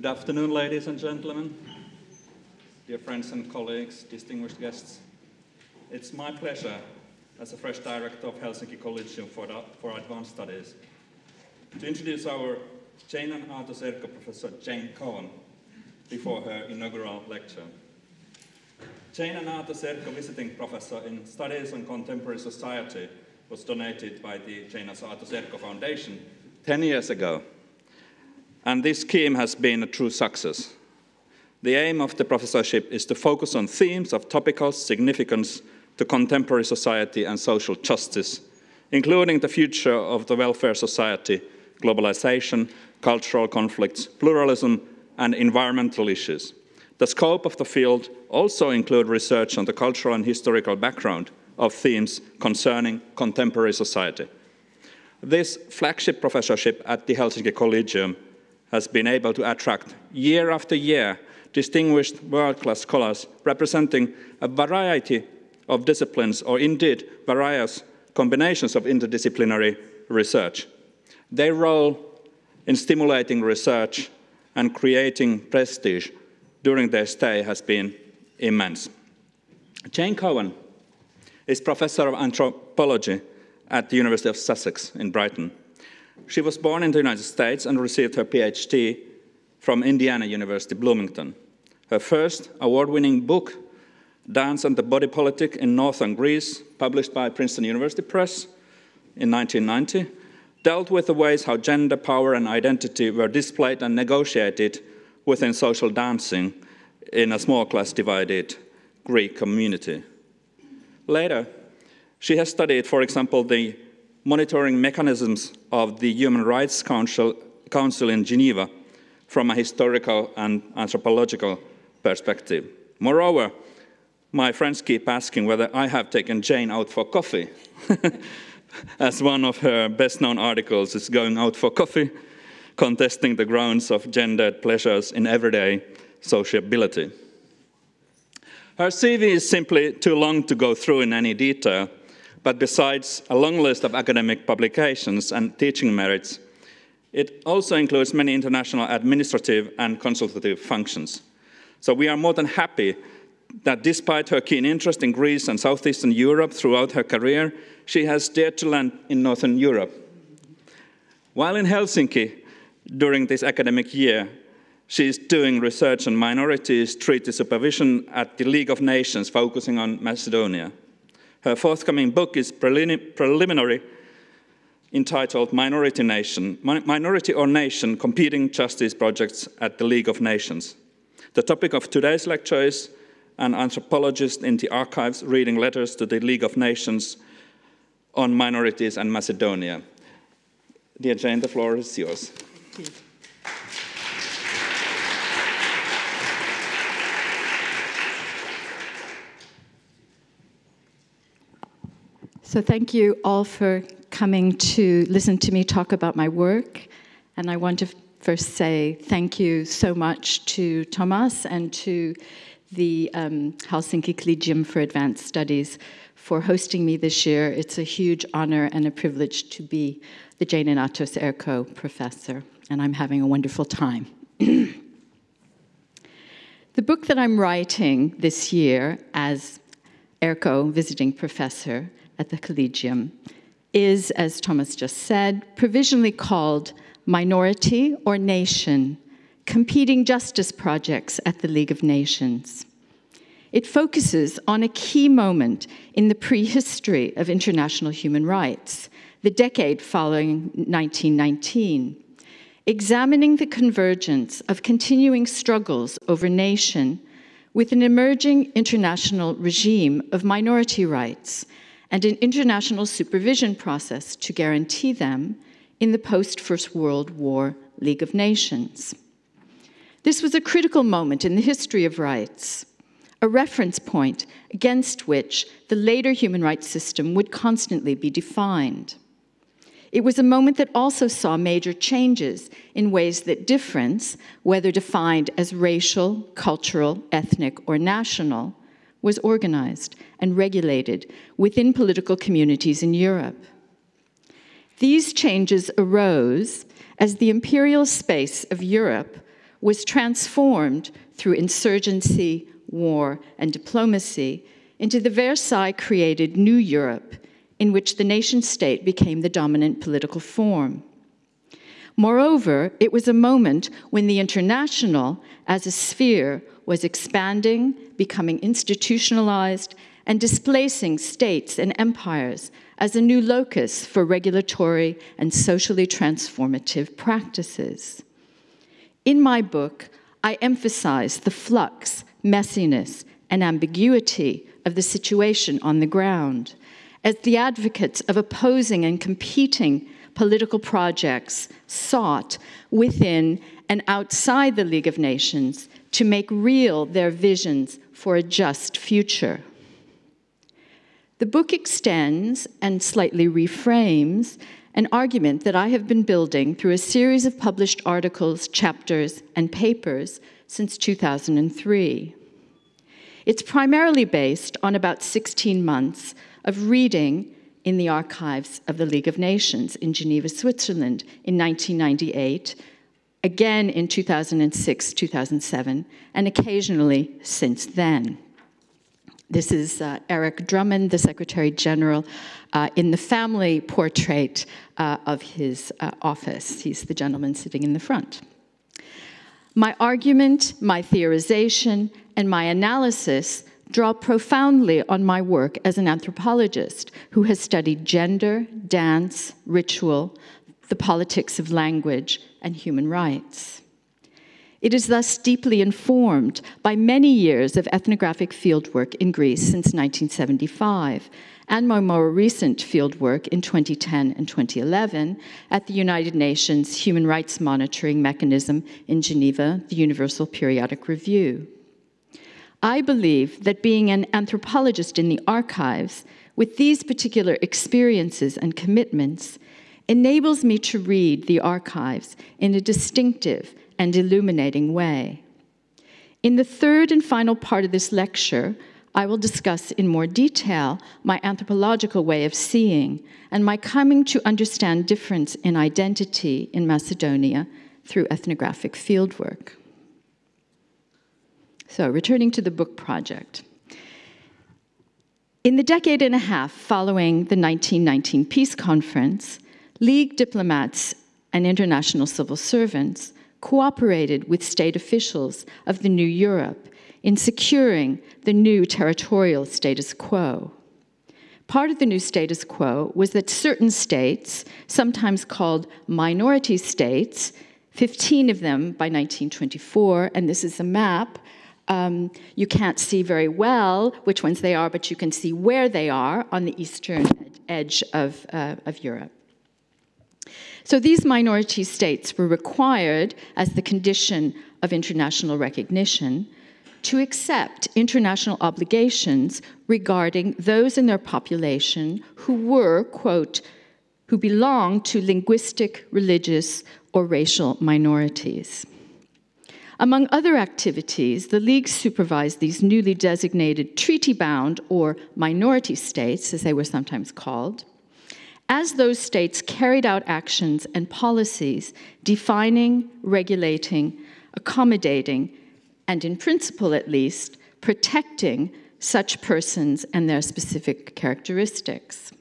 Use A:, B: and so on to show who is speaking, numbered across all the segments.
A: Good afternoon, ladies and gentlemen, dear friends and colleagues, distinguished guests. It's my pleasure as a fresh director of Helsinki Collegium for, Advanced Studies to introduce our Jane and Aatos Erkko Professor Jane Cowan before her inaugural lecture. Jane and Aatos Erkko Visiting Professor in Studies on Contemporary Society was donated by the Jane and Aatos Erkko Foundation 10 years ago. And this scheme has been a true success. The aim of the professorship is to focus on themes of topical significance to contemporary society and social justice, including the future of the welfare society, globalization, cultural conflicts, pluralism, and environmental issues. The scope of the field also include research on the cultural and historical background of themes concerning contemporary society. This flagship professorship at the Helsinki Collegium has been able to attract year after year distinguished world-class scholars representing a variety of disciplines or indeed various combinations of interdisciplinary research. Their role in stimulating research and creating prestige during their stay has been immense. Jane Cowan is professor of anthropology at the University of Sussex in Brighton. She was born in the United States and received her PhD from Indiana University, Bloomington. Her first award-winning book, Dance and the Body Politic in Northern Greece, published by Princeton University Press in 1990, dealt with the ways how gender, power, and identity were displayed and negotiated within social dancing in a small class divided Greek community. Later, she has studied, for example, the monitoring mechanisms of the Human Rights Council, Council in Geneva from a historical and anthropological perspective. Moreover, my friends keep asking whether I have taken Jane out for coffee, as one of her best known articles is going out for coffee, contesting the grounds of gendered pleasures in everyday sociability. Her CV is simply too long to go through in any detail, but besides a long list of academic publications and teaching merits, it also includes many international administrative and consultative functions. So we are more than happy that despite her keen interest in Greece and Southeastern Europe throughout her career, she has dared to land in Northern Europe. While in Helsinki during this academic year, she is doing research on minorities treaty supervision at the League of Nations, focusing on Macedonia. Her forthcoming book is preliminary, entitled Minority Nation, Minority or Nation, Competing Justice Projects at the League of Nations. The topic of today's lecture is an anthropologist in the archives reading letters to the League of Nations on minorities and Macedonia. Dear Jane, the floor is yours.
B: So thank you all for coming to listen to me talk about my work. And I want to first say thank you so much to Thomas and to the um, Helsinki Collegium for Advanced Studies for hosting me this year. It's a huge honor and a privilege to be the Jane and Aatos Erkko professor, and I'm having a wonderful time. the book that I'm writing this year as Erkko visiting professor at the Collegium is, as Thomas just said, provisionally called Minority or Nation, Competing Justice Projects at the League of Nations. It focuses on a key moment in the prehistory of international human rights, the decade following 1919, examining the convergence of continuing struggles over nation with an emerging international regime of minority rights and an international supervision process to guarantee them in the post-First World War League of Nations. This was a critical moment in the history of rights, a reference point against which the later human rights system would constantly be defined. It was a moment that also saw major changes in ways that difference, whether defined as racial, cultural, ethnic, or national, was organized and regulated within political communities in Europe. These changes arose as the imperial space of Europe was transformed through insurgency, war, and diplomacy into the Versailles created New Europe, in which the nation state became the dominant political form. Moreover, it was a moment when the international as a sphere was expanding, becoming institutionalized, and displacing states and empires as a new locus for regulatory and socially transformative practices. In my book, I emphasize the flux, messiness, and ambiguity of the situation on the ground as the advocates of opposing and competing political projects sought within and outside the League of Nations to make real their visions for a just future. The book extends and slightly reframes an argument that I have been building through a series of published articles, chapters, and papers since 2003. It's primarily based on about 16 months of reading in the archives of the League of Nations in Geneva, Switzerland in 1998, again in 2006, 2007, and occasionally since then. This is uh, Eric Drummond, the Secretary General, uh, in the family portrait uh, of his uh, office. He's the gentleman sitting in the front. My argument, my theorization, and my analysis draw profoundly on my work as an anthropologist who has studied gender, dance, ritual, the politics of language, and human rights. It is thus deeply informed by many years of ethnographic fieldwork in Greece since 1975, and my more recent fieldwork in 2010 and 2011 at the United Nations Human Rights Monitoring Mechanism in Geneva, the Universal Periodic Review. I believe that being an anthropologist in the archives with these particular experiences and commitments enables me to read the archives in a distinctive and illuminating way. In the third and final part of this lecture, I will discuss in more detail my anthropological way of seeing and my coming to understand difference in identity in Macedonia through ethnographic fieldwork. So, returning to the book project. In the decade and a half following the 1919 Peace Conference, League diplomats and international civil servants cooperated with state officials of the new Europe in securing the new territorial status quo. Part of the new status quo was that certain states, sometimes called minority states, 15 of them by 1924, and this is a map um, you can't see very well which ones they are, but you can see where they are on the eastern edge of, uh, of Europe. So these minority states were required, as the condition of international recognition, to accept international obligations regarding those in their population who were, quote, who belonged to linguistic, religious, or racial minorities. Among other activities, the League supervised these newly designated treaty bound or minority states, as they were sometimes called, as those states carried out actions and policies defining, regulating, accommodating, and in principle at least, protecting such persons and their specific characteristics.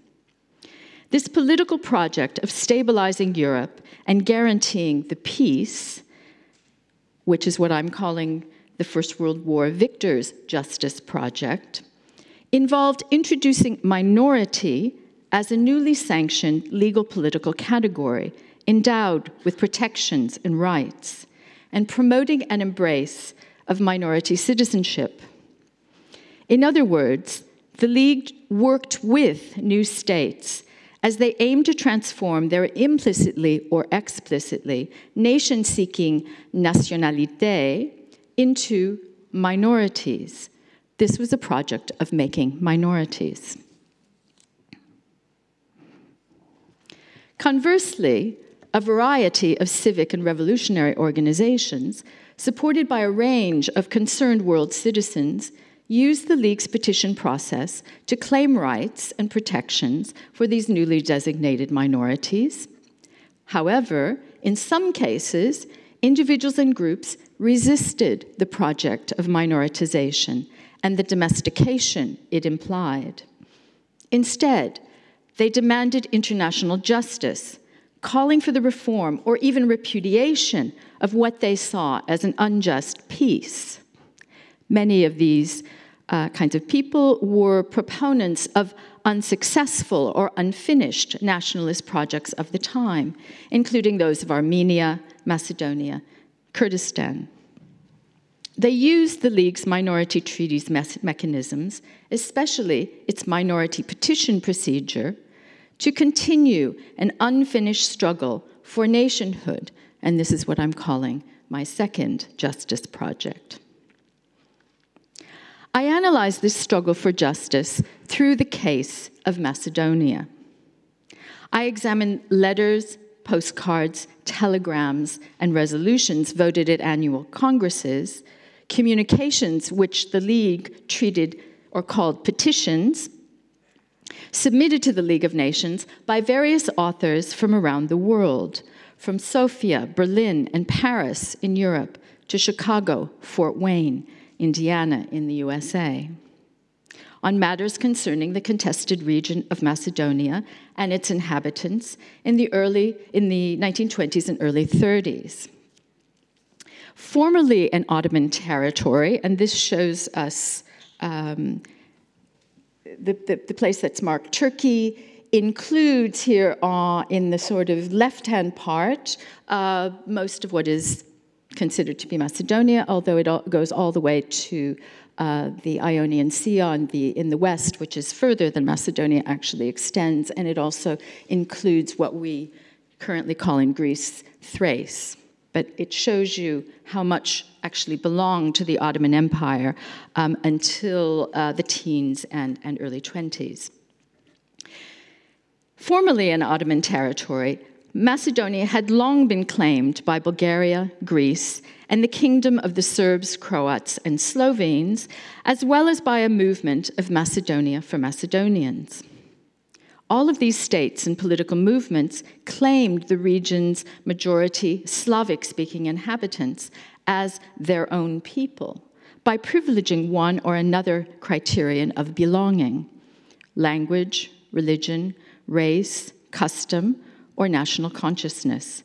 B: This political project of stabilizing Europe and guaranteeing the peace which is what I'm calling the First World War Victors Justice Project, involved introducing minority as a newly sanctioned legal political category endowed with protections and rights, and promoting an embrace of minority citizenship. In other words, the League worked with new states as they aim to transform their implicitly or explicitly nation seeking nationalité into minorities. This was a project of making minorities. Conversely, a variety of civic and revolutionary organizations, supported by a range of concerned world citizens, used the League's petition process to claim rights and protections for these newly designated minorities. However, in some cases, individuals and groups resisted the project of minoritization and the domestication it implied. Instead, they demanded international justice, calling for the reform or even repudiation of what they saw as an unjust peace. Many of these uh, kinds of people were proponents of unsuccessful or unfinished nationalist projects of the time, including those of Armenia, Macedonia, Kurdistan. They used the League's minority treaties mechanisms, especially its minority petition procedure, to continue an unfinished struggle for nationhood, and this is what I'm calling my second justice project. I analyze this struggle for justice through the case of Macedonia. I examine letters, postcards, telegrams, and resolutions voted at annual congresses, communications which the League treated or called petitions, submitted to the League of Nations by various authors from around the world, from Sofia, Berlin, and Paris in Europe to Chicago, Fort Wayne, Indiana in the USA, on matters concerning the contested region of Macedonia and its inhabitants in the early in the 1920s and early 30s. Formerly an Ottoman territory, and this shows us um, the, the, the, place that's marked Turkey, includes here uh, in the sort of left-hand part uh, most of what is considered to be Macedonia, although it all goes all the way to uh, the Ionian Sea on the, in the west, which is further than Macedonia actually extends, and it also includes what we currently call in Greece Thrace. But it shows you how much actually belonged to the Ottoman Empire um, until uh, the teens and, and early 20s. Formerly an Ottoman territory, Macedonia had long been claimed by Bulgaria, Greece, and the kingdom of the Serbs, Croats, and Slovenes, as well as by a movement of Macedonia for Macedonians. All of these states and political movements claimed the region's majority Slavic speaking inhabitants as their own people by privileging one or another criterion of belonging language, religion, race, custom, or national consciousness,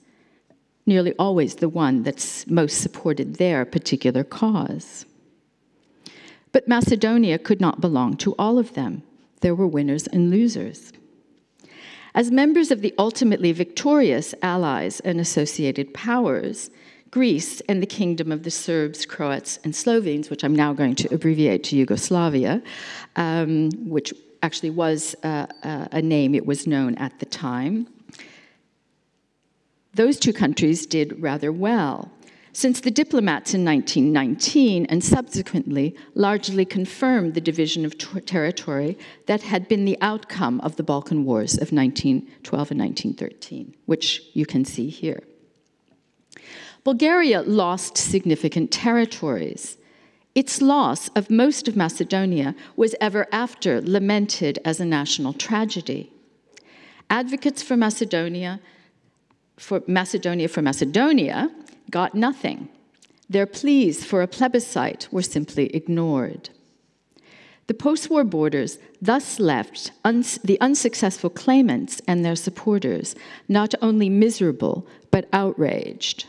B: nearly always the one that's most supported their particular cause. But Macedonia could not belong to all of them. There were winners and losers. As members of the ultimately victorious allies and associated powers, Greece and the kingdom of the Serbs, Croats, and Slovenes, which I'm now going to abbreviate to Yugoslavia, um, which actually was uh, uh, a name it was known at the time, those two countries did rather well, since the diplomats in 1919 and subsequently largely confirmed the division of territory that had been the outcome of the Balkan Wars of 1912 and 1913, which you can see here. Bulgaria lost significant territories. Its loss of most of Macedonia was ever after lamented as a national tragedy. Advocates for Macedonia for Macedonia for Macedonia got nothing. Their pleas for a plebiscite were simply ignored. The post war borders thus left uns the unsuccessful claimants and their supporters not only miserable, but outraged.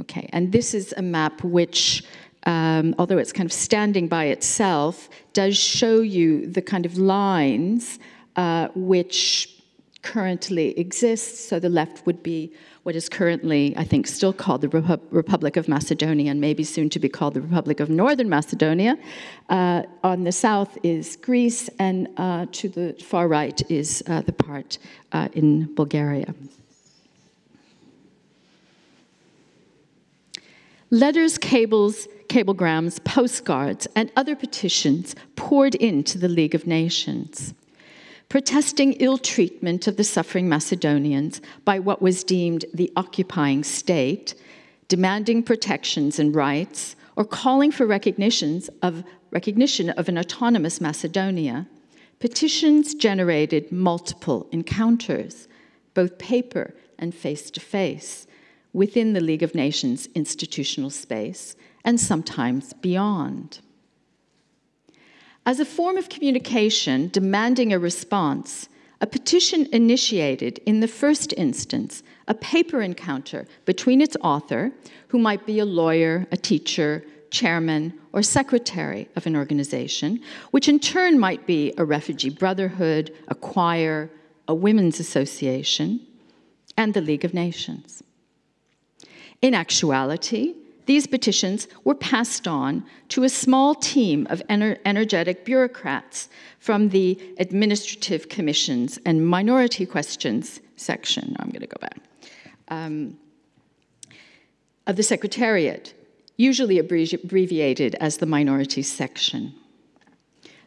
B: Okay, and this is a map which, um, although it's kind of standing by itself, does show you the kind of lines uh, which currently exists. So the left would be what is currently, I think, still called the Repu Republic of Macedonia and maybe soon to be called the Republic of Northern Macedonia. Uh, on the south is Greece, and uh, to the far right is uh, the part uh, in Bulgaria. Letters, cables, cablegrams, postcards, and other petitions poured into the League of Nations protesting ill treatment of the suffering Macedonians by what was deemed the occupying state, demanding protections and rights, or calling for recognitions of, recognition of an autonomous Macedonia, petitions generated multiple encounters, both paper and face to face, within the League of Nations institutional space and sometimes beyond. As a form of communication demanding a response, a petition initiated, in the first instance, a paper encounter between its author, who might be a lawyer, a teacher, chairman, or secretary of an organization, which in turn might be a refugee brotherhood, a choir, a women's association, and the League of Nations. In actuality, these petitions were passed on to a small team of ener energetic bureaucrats from the Administrative Commissions and Minority Questions section. I'm going to go back. Um, of the Secretariat, usually abbreviated as the Minority section.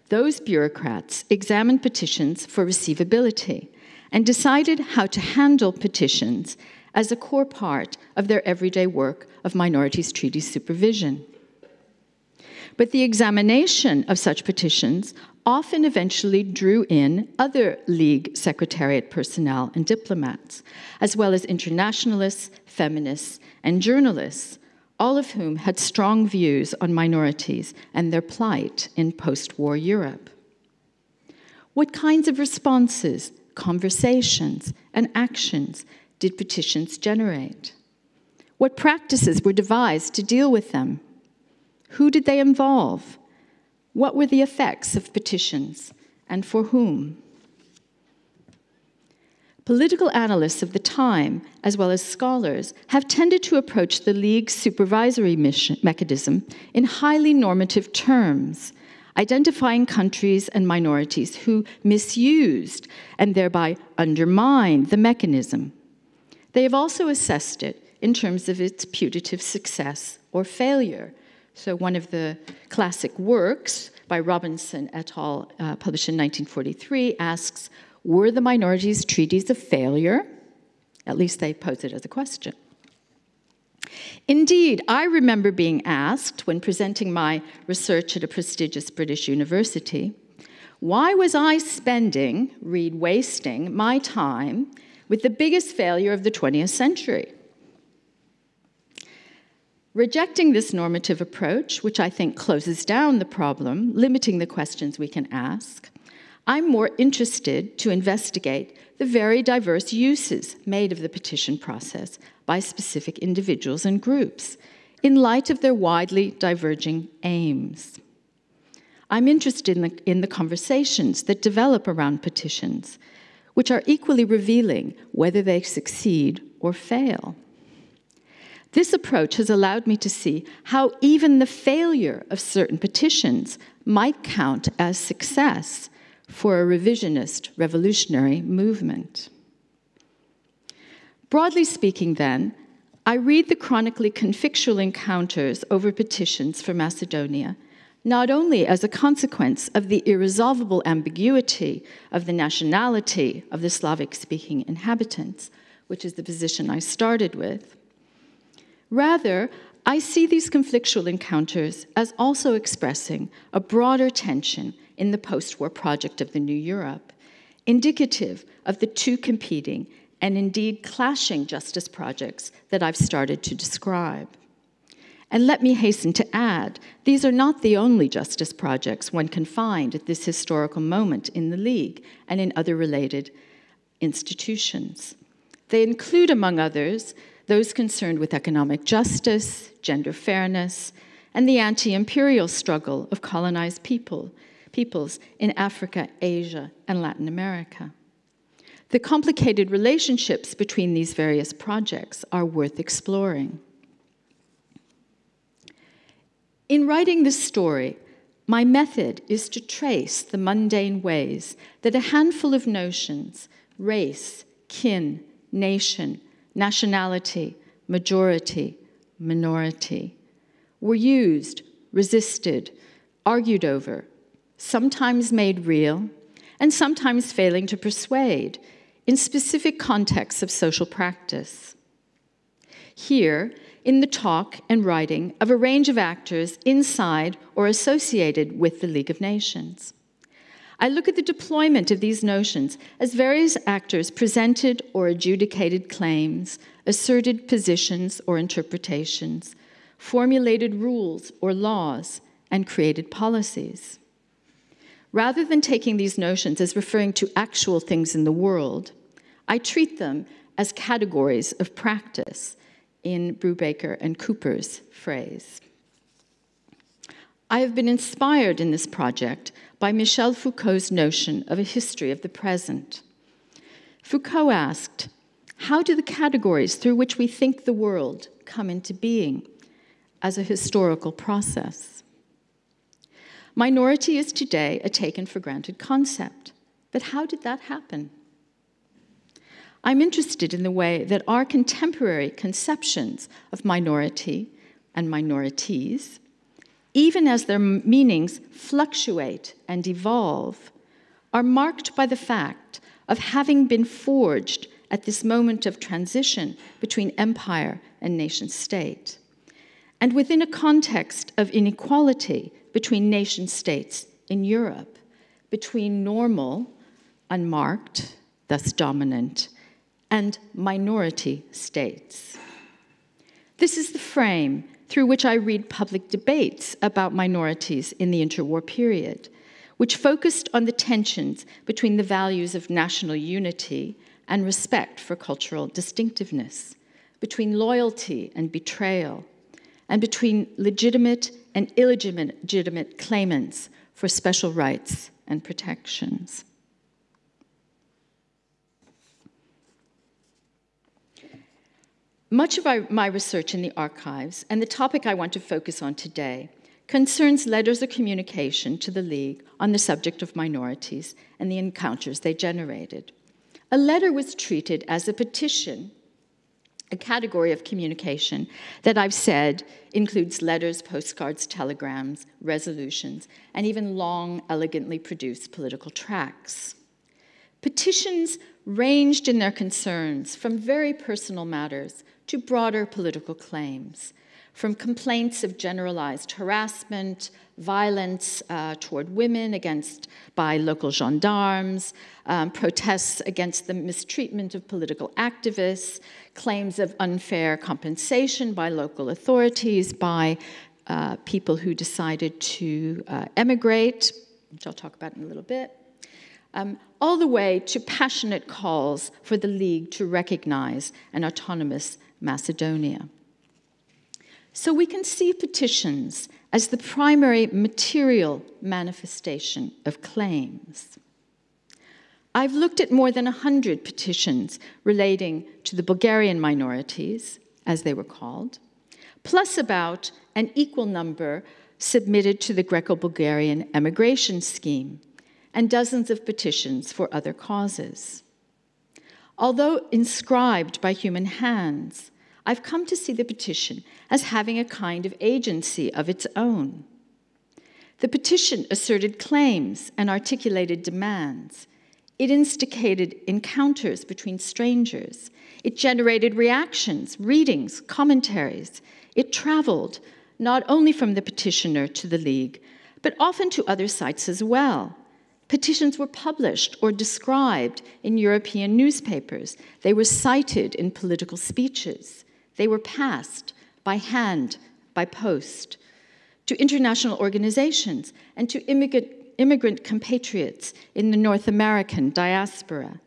B: Those bureaucrats examined petitions for receivability and decided how to handle petitions as a core part of their everyday work of minorities treaty supervision. But the examination of such petitions often eventually drew in other League Secretariat personnel and diplomats, as well as internationalists, feminists, and journalists, all of whom had strong views on minorities and their plight in post war Europe. What kinds of responses, conversations, and actions did petitions generate? What practices were devised to deal with them? Who did they involve? What were the effects of petitions and for whom? Political analysts of the time, as well as scholars, have tended to approach the League's supervisory mission, mechanism in highly normative terms, identifying countries and minorities who misused and thereby undermined the mechanism. They have also assessed it in terms of its putative success or failure. So, one of the classic works by Robinson et al., uh, published in 1943, asks Were the minorities' treaties a failure? At least they pose it as a question. Indeed, I remember being asked when presenting my research at a prestigious British university why was I spending, read wasting, my time with the biggest failure of the 20th century? Rejecting this normative approach, which I think closes down the problem, limiting the questions we can ask, I'm more interested to investigate the very diverse uses made of the petition process by specific individuals and groups in light of their widely diverging aims. I'm interested in the, in the conversations that develop around petitions, which are equally revealing whether they succeed or fail. This approach has allowed me to see how even the failure of certain petitions might count as success for a revisionist revolutionary movement. Broadly speaking, then, I read the chronically conflictual encounters over petitions for Macedonia not only as a consequence of the irresolvable ambiguity of the nationality of the Slavic speaking inhabitants, which is the position I started with, Rather, I see these conflictual encounters as also expressing a broader tension in the post war project of the New Europe, indicative of the two competing and indeed clashing justice projects that I've started to describe. And let me hasten to add, these are not the only justice projects one can find at this historical moment in the League and in other related institutions. They include, among others, those concerned with economic justice, gender fairness, and the anti imperial struggle of colonized people, peoples in Africa, Asia, and Latin America. The complicated relationships between these various projects are worth exploring. In writing this story, my method is to trace the mundane ways that a handful of notions race, kin, nation, nationality, majority, minority were used, resisted, argued over, sometimes made real, and sometimes failing to persuade in specific contexts of social practice. Here, in the talk and writing of a range of actors inside or associated with the League of Nations. I look at the deployment of these notions as various actors presented or adjudicated claims, asserted positions or interpretations, formulated rules or laws, and created policies. Rather than taking these notions as referring to actual things in the world, I treat them as categories of practice in Brubaker and Cooper's phrase. I have been inspired in this project by Michel Foucault's notion of a history of the present. Foucault asked, How do the categories through which we think the world come into being as a historical process? Minority is today a taken for granted concept, but how did that happen? I'm interested in the way that our contemporary conceptions of minority and minorities, even as their meanings fluctuate and evolve, are marked by the fact of having been forged at this moment of transition between empire and nation state, and within a context of inequality between nation states in Europe, between normal, unmarked, thus dominant, and minority states. This is the frame through which I read public debates about minorities in the interwar period, which focused on the tensions between the values of national unity and respect for cultural distinctiveness, between loyalty and betrayal, and between legitimate and illegitimate claimants for special rights and protections. Much of my research in the archives, and the topic I want to focus on today, concerns letters of communication to the League on the subject of minorities and the encounters they generated. A letter was treated as a petition, a category of communication that I've said includes letters, postcards, telegrams, resolutions, and even long, elegantly produced political tracts. Petitions ranged in their concerns from very personal matters to broader political claims, from complaints of generalized harassment, violence uh, toward women against by local gendarmes, um, protests against the mistreatment of political activists, claims of unfair compensation by local authorities, by uh, people who decided to uh, emigrate, which I'll talk about in a little bit, um, all the way to passionate calls for the League to recognize an autonomous Macedonia. So we can see petitions as the primary material manifestation of claims. I've looked at more than 100 petitions relating to the Bulgarian minorities, as they were called, plus about an equal number submitted to the Greco Bulgarian emigration scheme, and dozens of petitions for other causes. Although inscribed by human hands, I've come to see the petition as having a kind of agency of its own. The petition asserted claims and articulated demands. It instigated encounters between strangers. It generated reactions, readings, commentaries. It traveled not only from the petitioner to the League, but often to other sites as well. Petitions were published or described in European newspapers. They were cited in political speeches. They were passed by hand, by post, to international organizations and to immigrant, immigrant compatriots in the North American diaspora.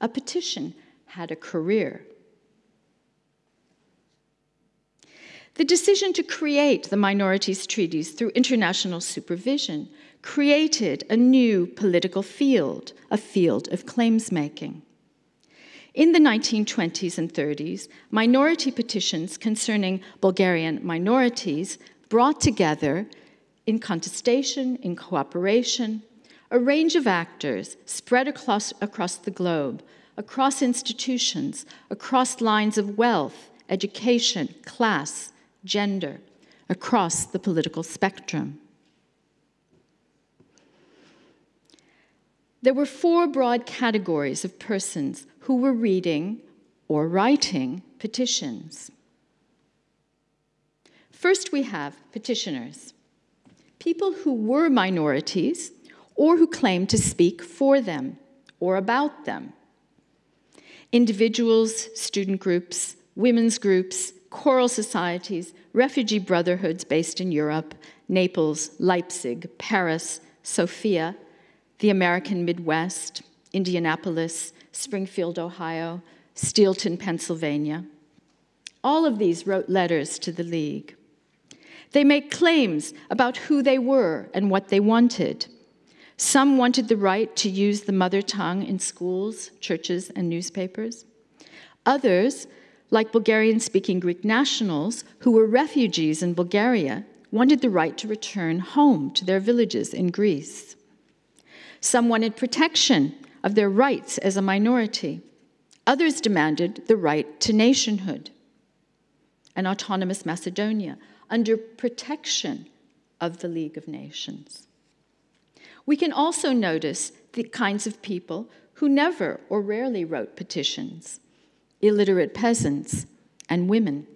B: A petition had a career. The decision to create the minorities treaties through international supervision created a new political field, a field of claims making. In the 1920s and 30s, minority petitions concerning Bulgarian minorities brought together, in contestation, in cooperation, a range of actors spread across, across the globe, across institutions, across lines of wealth, education, class, gender, across the political spectrum. There were four broad categories of persons who were reading or writing petitions. First, we have petitioners, people who were minorities or who claimed to speak for them or about them. Individuals, student groups, women's groups, choral societies, refugee brotherhoods based in Europe, Naples, Leipzig, Paris, Sofia, the American Midwest, Indianapolis, Springfield, Ohio, Steelton, Pennsylvania. All of these wrote letters to the League. They make claims about who they were and what they wanted. Some wanted the right to use the mother tongue in schools, churches, and newspapers. Others, like Bulgarian speaking Greek nationals who were refugees in Bulgaria, wanted the right to return home to their villages in Greece. Some wanted protection of their rights as a minority. Others demanded the right to nationhood, an autonomous Macedonia under protection of the League of Nations. We can also notice the kinds of people who never or rarely wrote petitions illiterate peasants and women.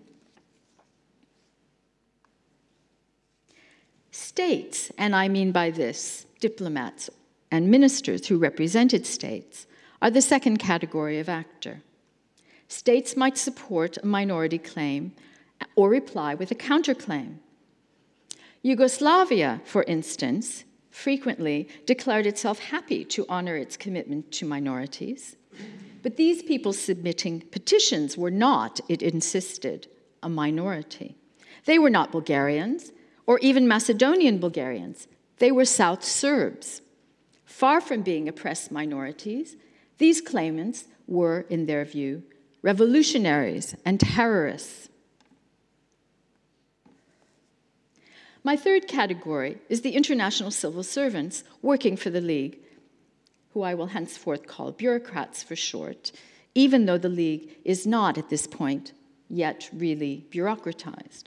B: States, and I mean by this diplomats and ministers who represented states, are the second category of actor. States might support a minority claim or reply with a counterclaim. Yugoslavia, for instance, frequently declared itself happy to honor its commitment to minorities. But these people submitting petitions were not, it insisted, a minority. They were not Bulgarians or even Macedonian Bulgarians. They were South Serbs. Far from being oppressed minorities, these claimants were, in their view, revolutionaries and terrorists. My third category is the international civil servants working for the League, who I will henceforth call bureaucrats for short, even though the League is not at this point yet really bureaucratized.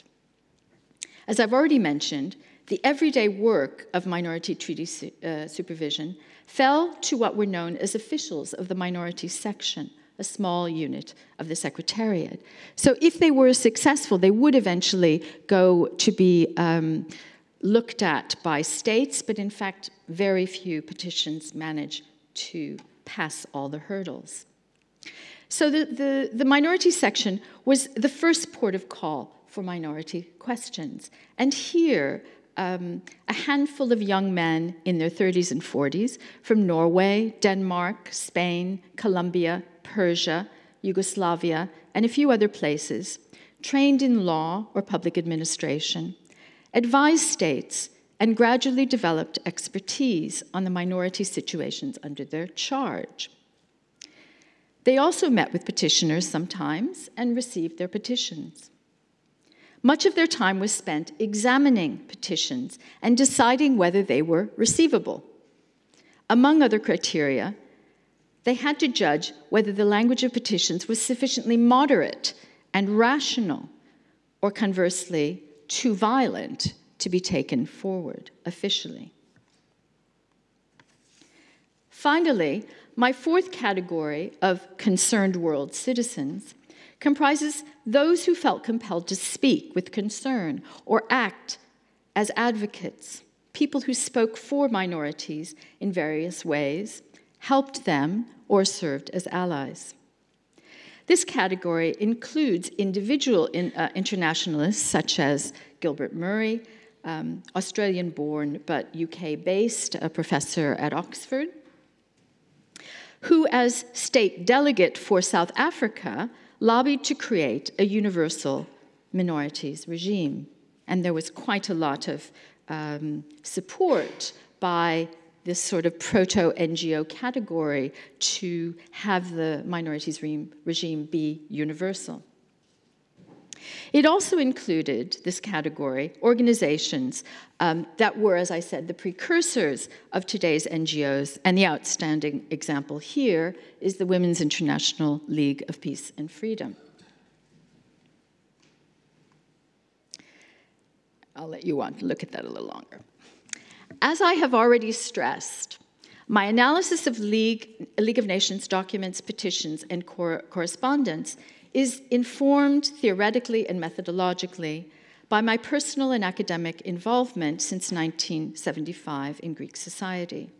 B: As I've already mentioned, the everyday work of minority treaty su uh, supervision fell to what were known as officials of the minority section, a small unit of the Secretariat. So if they were successful, they would eventually go to be um, looked at by states, but in fact, very few petitions manage to pass all the hurdles. So the, the, the minority section was the first port of call for minority questions. And here, um, a handful of young men in their 30s and 40s from Norway, Denmark, Spain, Colombia, Persia, Yugoslavia, and a few other places, trained in law or public administration, advised states and gradually developed expertise on the minority situations under their charge. They also met with petitioners sometimes and received their petitions. Much of their time was spent examining petitions and deciding whether they were receivable. Among other criteria, they had to judge whether the language of petitions was sufficiently moderate and rational, or conversely, too violent to be taken forward officially. Finally, my fourth category of concerned world citizens comprises those who felt compelled to speak with concern or act as advocates, people who spoke for minorities in various ways, helped them, or served as allies. This category includes individual in, uh, internationalists such as Gilbert Murray, um, Australian born but UK based, a professor at Oxford, who, as state delegate for South Africa, lobbied to create a universal minorities regime. And there was quite a lot of um, support by this sort of proto NGO category to have the minorities re regime be universal. It also included, this category, organizations um, that were, as I said, the precursors of today's NGOs, and the outstanding example here is the Women's International League of Peace and Freedom. I'll let you want to look at that a little longer. As I have already stressed, my analysis of League, League of Nations documents, petitions, and cor correspondence is informed theoretically and methodologically by my personal and academic involvement since 1975 in Greek society.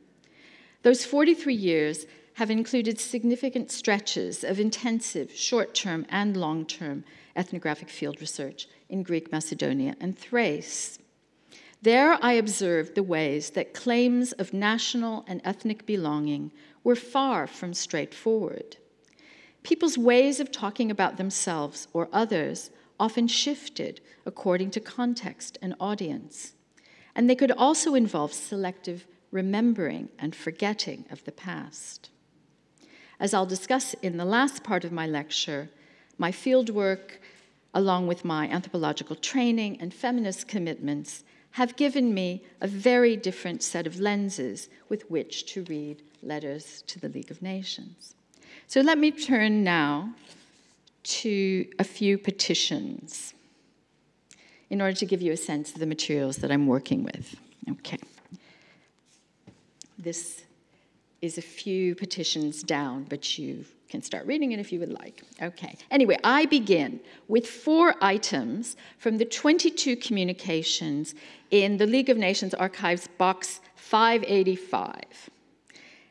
B: Those 43 years have included significant stretches of intensive short term and long term ethnographic field research in Greek Macedonia and Thrace. There I observed the ways that claims of national and ethnic belonging were far from straightforward. People's ways of talking about themselves or others often shifted according to context and audience, and they could also involve selective remembering and forgetting of the past. As I'll discuss in the last part of my lecture, my fieldwork, along with my anthropological training and feminist commitments, have given me a very different set of lenses with which to read letters to the League of Nations. So let me turn now to a few petitions in order to give you a sense of the materials that I'm working with. Okay. This is a few petitions down, but you can start reading it if you would like. Okay. Anyway, I begin with four items from the 22 communications in the League of Nations Archives box 585,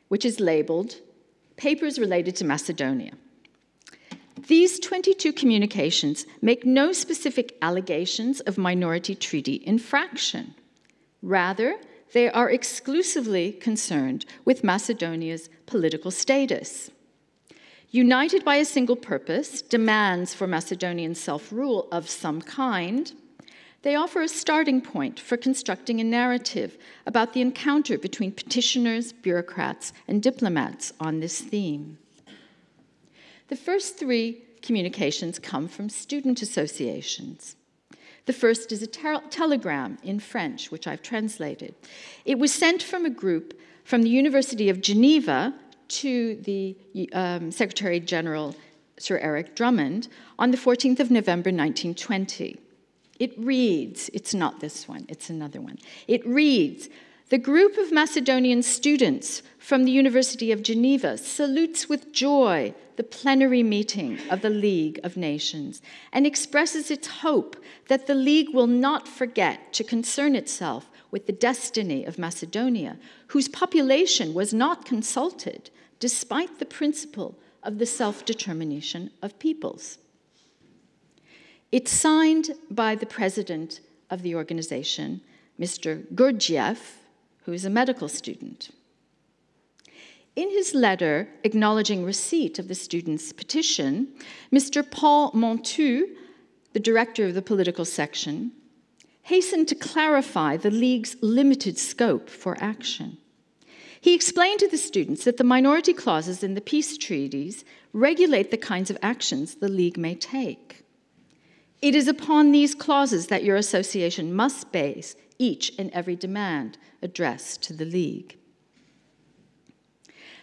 B: which is labeled Papers Related to Macedonia. These 22 communications make no specific allegations of minority treaty infraction. Rather, they are exclusively concerned with Macedonia's political status. United by a single purpose, demands for Macedonian self rule of some kind, they offer a starting point for constructing a narrative about the encounter between petitioners, bureaucrats, and diplomats on this theme. The first three communications come from student associations. The first is a telegram in French, which I've translated. It was sent from a group from the University of Geneva to the um, Secretary General, Sir Eric Drummond, on the 14th of November 1920. It reads, it's not this one, it's another one. It reads, the group of Macedonian students from the University of Geneva salutes with joy the plenary meeting of the League of Nations and expresses its hope that the League will not forget to concern itself with the destiny of Macedonia, whose population was not consulted despite the principle of the self determination of peoples. It's signed by the president of the organization, Mr. Gurdjieff, who is a medical student. In his letter acknowledging receipt of the student's petition, Mr. Paul Mantoux, the director of the political section, hastened to clarify the League's limited scope for action. He explained to the students that the minority clauses in the peace treaties regulate the kinds of actions the League may take. It is upon these clauses that your association must base each and every demand addressed to the League.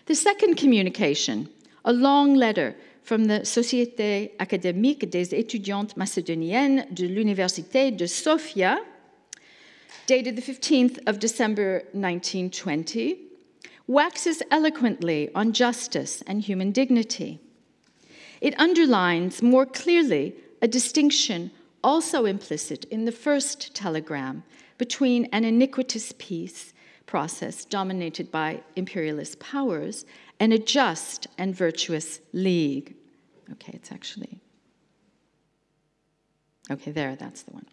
B: The second communication, a long letter from the Société académique des étudiantes macédoniennes de l'Université de Sofia, dated the 15th of December 1920, waxes eloquently on justice and human dignity. It underlines more clearly a distinction also implicit in the first telegram between an iniquitous peace process dominated by imperialist powers and a just and virtuous league. Okay, it's actually. Okay, there, that's the one.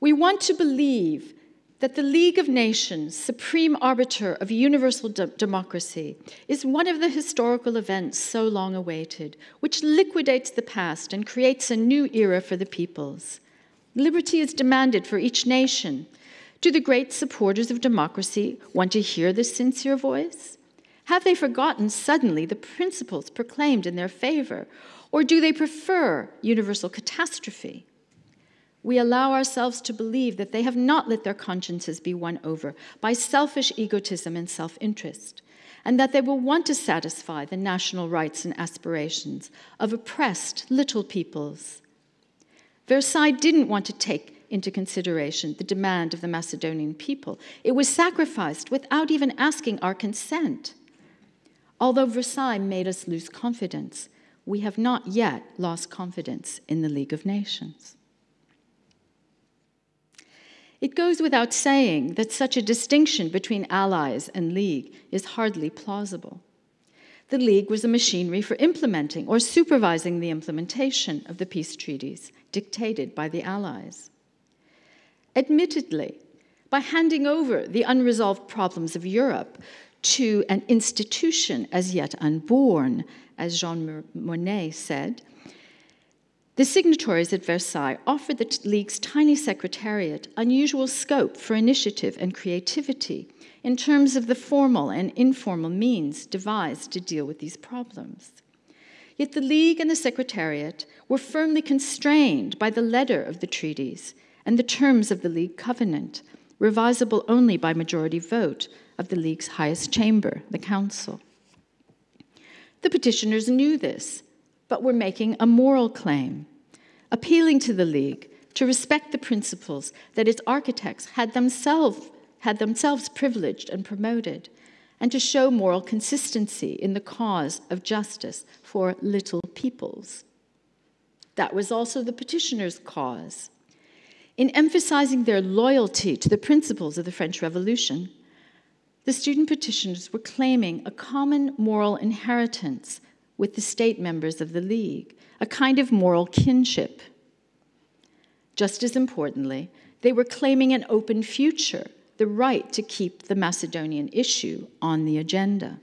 B: We want to believe that the League of Nations, supreme arbiter of universal de- democracy, is one of the historical events so long awaited, which liquidates the past and creates a new era for the peoples. Liberty is demanded for each nation, do the great supporters of democracy want to hear this sincere voice? Have they forgotten suddenly the principles proclaimed in their favor? Or do they prefer universal catastrophe? We allow ourselves to believe that they have not let their consciences be won over by selfish egotism and self interest, and that they will want to satisfy the national rights and aspirations of oppressed little peoples. Versailles didn't want to take into consideration the demand of the Macedonian people. It was sacrificed without even asking our consent. Although Versailles made us lose confidence, we have not yet lost confidence in the League of Nations. It goes without saying that such a distinction between allies and league is hardly plausible. The League was a machinery for implementing or supervising the implementation of the peace treaties dictated by the Allies. Admittedly, by handing over the unresolved problems of Europe to an institution as yet unborn, as Jean Monnet said, the signatories at Versailles offered the League's tiny secretariat unusual scope for initiative and creativity in terms of the formal and informal means devised to deal with these problems. Yet the League and the Secretariat were firmly constrained by the letter of the treaties and the terms of the League covenant, revisable only by majority vote of the League's highest chamber, the Council. The petitioners knew this, but were making a moral claim, appealing to the League to respect the principles that its architects had themselves had themselves privileged and promoted, and to show moral consistency in the cause of justice for little peoples. That was also the petitioners' cause. In emphasizing their loyalty to the principles of the French Revolution, the student petitioners were claiming a common moral inheritance with the state members of the League, a kind of moral kinship. Just as importantly, they were claiming an open future the right to keep the Macedonian issue on the agenda.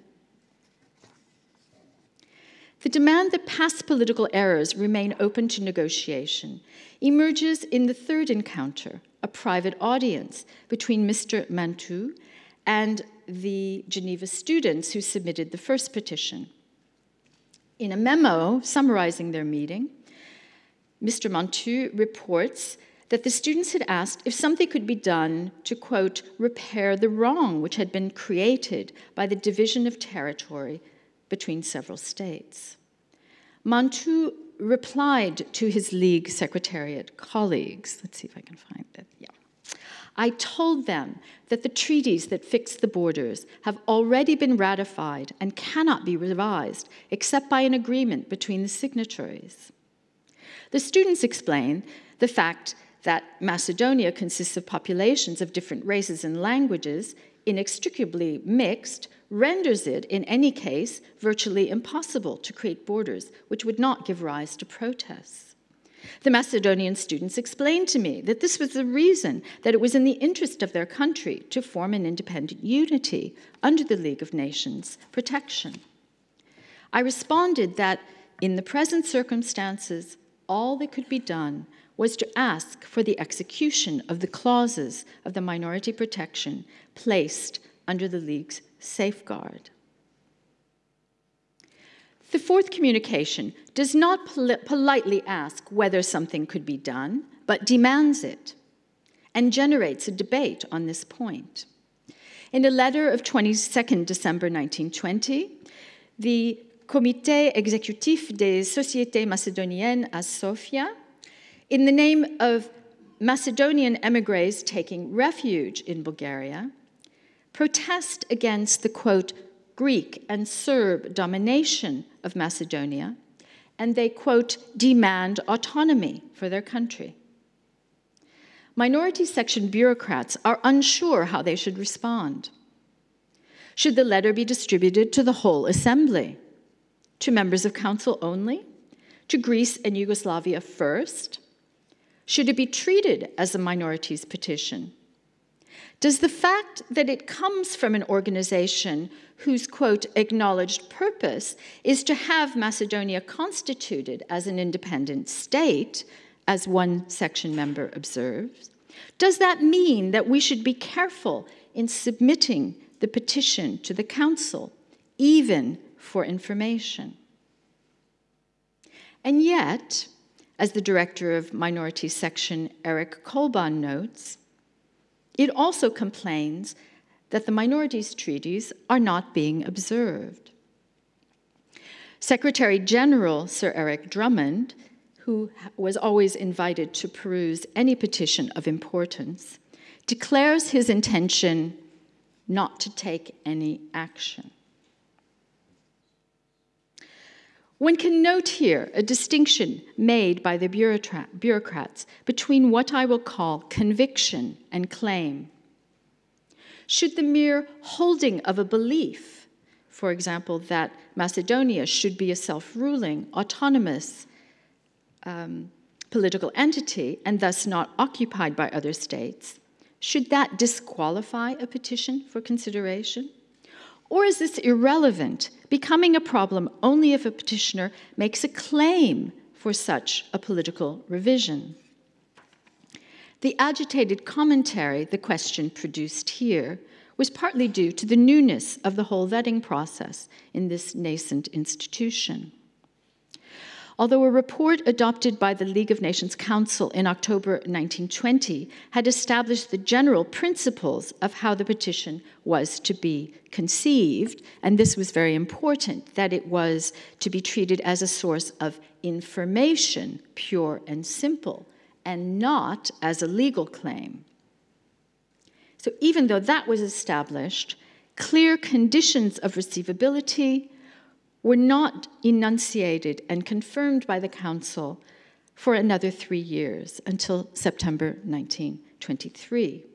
B: The demand that past political errors remain open to negotiation emerges in the third encounter, a private audience between Mr. Mantoux and the Geneva students who submitted the first petition. In a memo summarizing their meeting, Mr. Mantoux reports that the students had asked if something could be done to, quote, repair the wrong which had been created by the division of territory between several states. Mantoux replied to his League Secretariat colleagues. Let's see if I can find it. Yeah. I told them that the treaties that fix the borders have already been ratified and cannot be revised except by an agreement between the signatories. The students explain the fact that Macedonia consists of populations of different races and languages, inextricably mixed, renders it, in any case, virtually impossible to create borders which would not give rise to protests. The Macedonian students explained to me that this was the reason that it was in the interest of their country to form an independent unity under the League of Nations protection. I responded that in the present circumstances, all that could be done was to ask for the execution of the clauses of the minority protection placed under the League's safeguard. The fourth communication does not pol politely ask whether something could be done, but demands it and generates a debate on this point. In a letter of 22 December 1920, the Comité exécutif des sociétés macédoniennes à Sofia in the name of Macedonian emigres taking refuge in Bulgaria, protest against the quote, Greek and Serb domination of Macedonia, and they quote, demand autonomy for their country. Minority section bureaucrats are unsure how they should respond. Should the letter be distributed to the whole assembly? To members of council only? To Greece and Yugoslavia first? Should it be treated as a minorities petition? Does the fact that it comes from an organization whose, quote, acknowledged purpose is to have Macedonia constituted as an independent state, as one section member observes, does that mean that we should be careful in submitting the petition to the Council, even for information? And yet, as the director of Minority Section Erik Colban notes, it also complains that the minorities treaties are not being observed. Secretary General Sir Eric Drummond, who was always invited to peruse any petition of importance, declares his intention not to take any action. One can note here a distinction made by the bureaucrats between what I will call conviction and claim. Should the mere holding of a belief for example, that Macedonia should be a self ruling, autonomous um, political entity and thus not occupied by other states, should that disqualify a petition for consideration? Or is this irrelevant, becoming a problem only if a petitioner makes a claim for such a political revision? The agitated commentary the question produced here was partly due to the newness of the whole vetting process in this nascent institution. Although a report adopted by the League of Nations Council in October 1920 had established the general principles of how the petition was to be conceived, and this was very important, that it was to be treated as a source of information, pure and simple, and not as a legal claim. So even though that was established, clear conditions of receivability were not enunciated and confirmed by the Council for another three years until September 1923.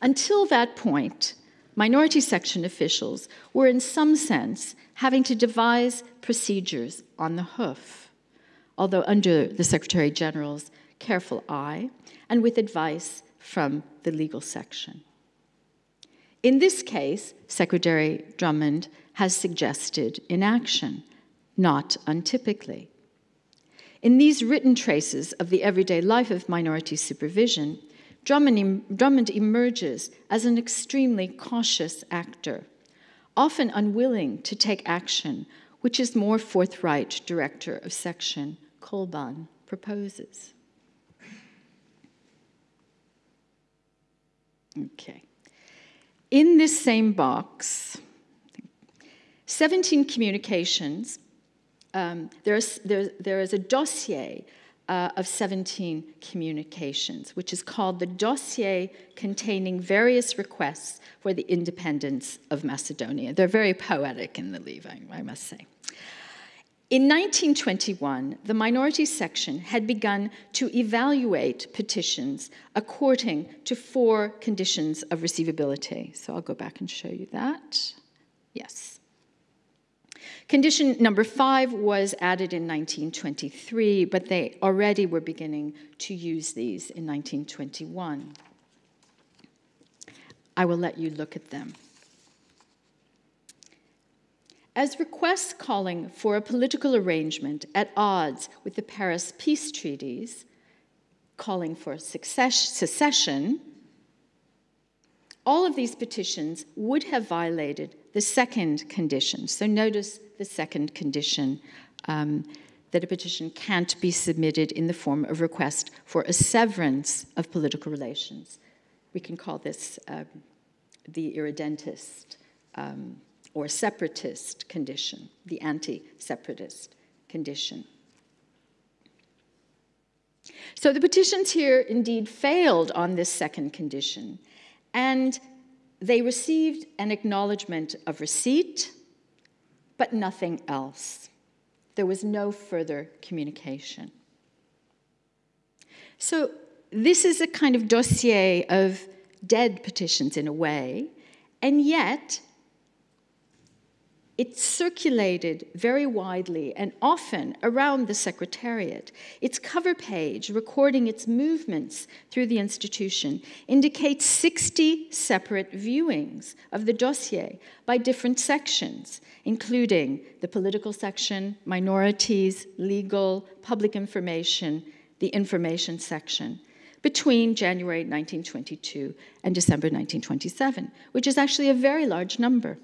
B: Until that point, minority section officials were, in some sense, having to devise procedures on the hoof, although under the Secretary General's careful eye and with advice from the legal section. In this case, Secretary Drummond has suggested inaction, not untypically. In these written traces of the everyday life of minority supervision, Drummond, Drummond emerges as an extremely cautious actor, often unwilling to take action, which is more forthright director of section, Colban, proposes. Okay. In this same box, 17 communications, um, there's, there, there is a dossier uh, of 17 communications, which is called the dossier containing various requests for the independence of Macedonia. They're very poetic in the leaving, I must say. In 1921, the minority section had begun to evaluate petitions according to four conditions of receivability. So I'll go back and show you that. Yes. Condition number five was added in 1923, but they already were beginning to use these in 1921. I will let you look at them. As requests calling for a political arrangement at odds with the Paris peace treaties, calling for secession, all of these petitions would have violated the second condition. So notice the second condition um, that a petition can't be submitted in the form of request for a severance of political relations. We can call this um, the irredentist um, or separatist condition, the anti separatist condition. So the petitions here indeed failed on this second condition, and they received an acknowledgement of receipt, but nothing else. There was no further communication. So this is a kind of dossier of dead petitions in a way, and yet it circulated very widely and often around the Secretariat. Its cover page, recording its movements through the institution, indicates 60 separate viewings of the dossier by different sections, including the political section, minorities, legal, public information, the information section, between January 1922 and December 1927, which is actually a very large number.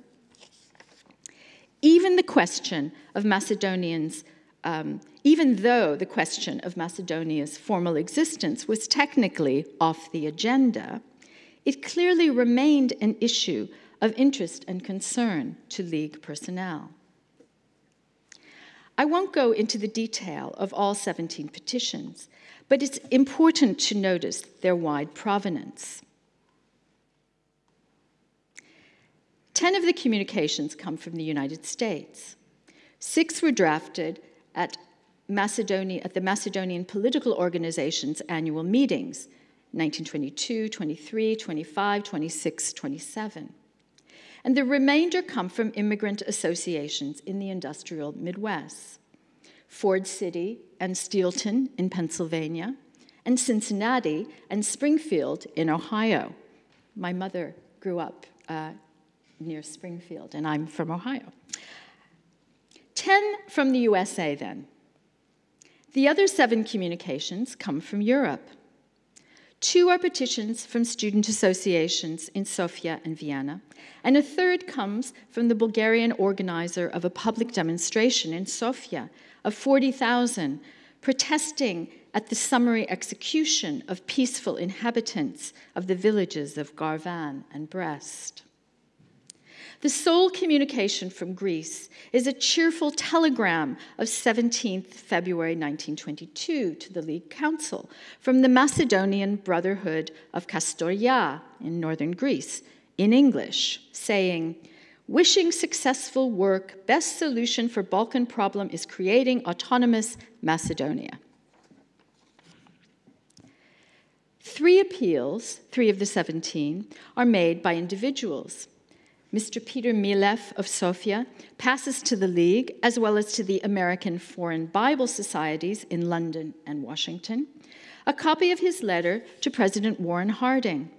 B: Even the question of Macedonians, um, even though the question of Macedonia's formal existence was technically off the agenda, it clearly remained an issue of interest and concern to League personnel. I won't go into the detail of all 17 petitions, but it's important to notice their wide provenance. Ten of the communications come from the United States. Six were drafted at, Macedonia, at the Macedonian Political Organization's annual meetings 1922, 23, 25, 26, 27. and the remainder come from immigrant associations in the industrial Midwest. Ford City and Steelton in Pennsylvania, and Cincinnati and Springfield in Ohio. My mother grew up uh, near Springfield, and I'm from Ohio. Ten from the USA, then. The other seven communications come from Europe. Two are petitions from student associations in Sofia and Vienna, and a third comes from the Bulgarian organizer of a public demonstration in Sofia of 40,000 protesting at the summary execution of peaceful inhabitants of the villages of Garvan and Brest. The sole communication from Greece is a cheerful telegram of 17th February 1922 to the League Council from the Macedonian Brotherhood of Kastoria in northern Greece in English, saying, Wishing successful work, best solution for Balkan problem is creating autonomous Macedonia. Three appeals, three of the 17, are made by individuals. Mr. Peter Milev of Sofia passes to the League as well as to the American Foreign Bible Societies in London and Washington a copy of his letter to President Warren Harding,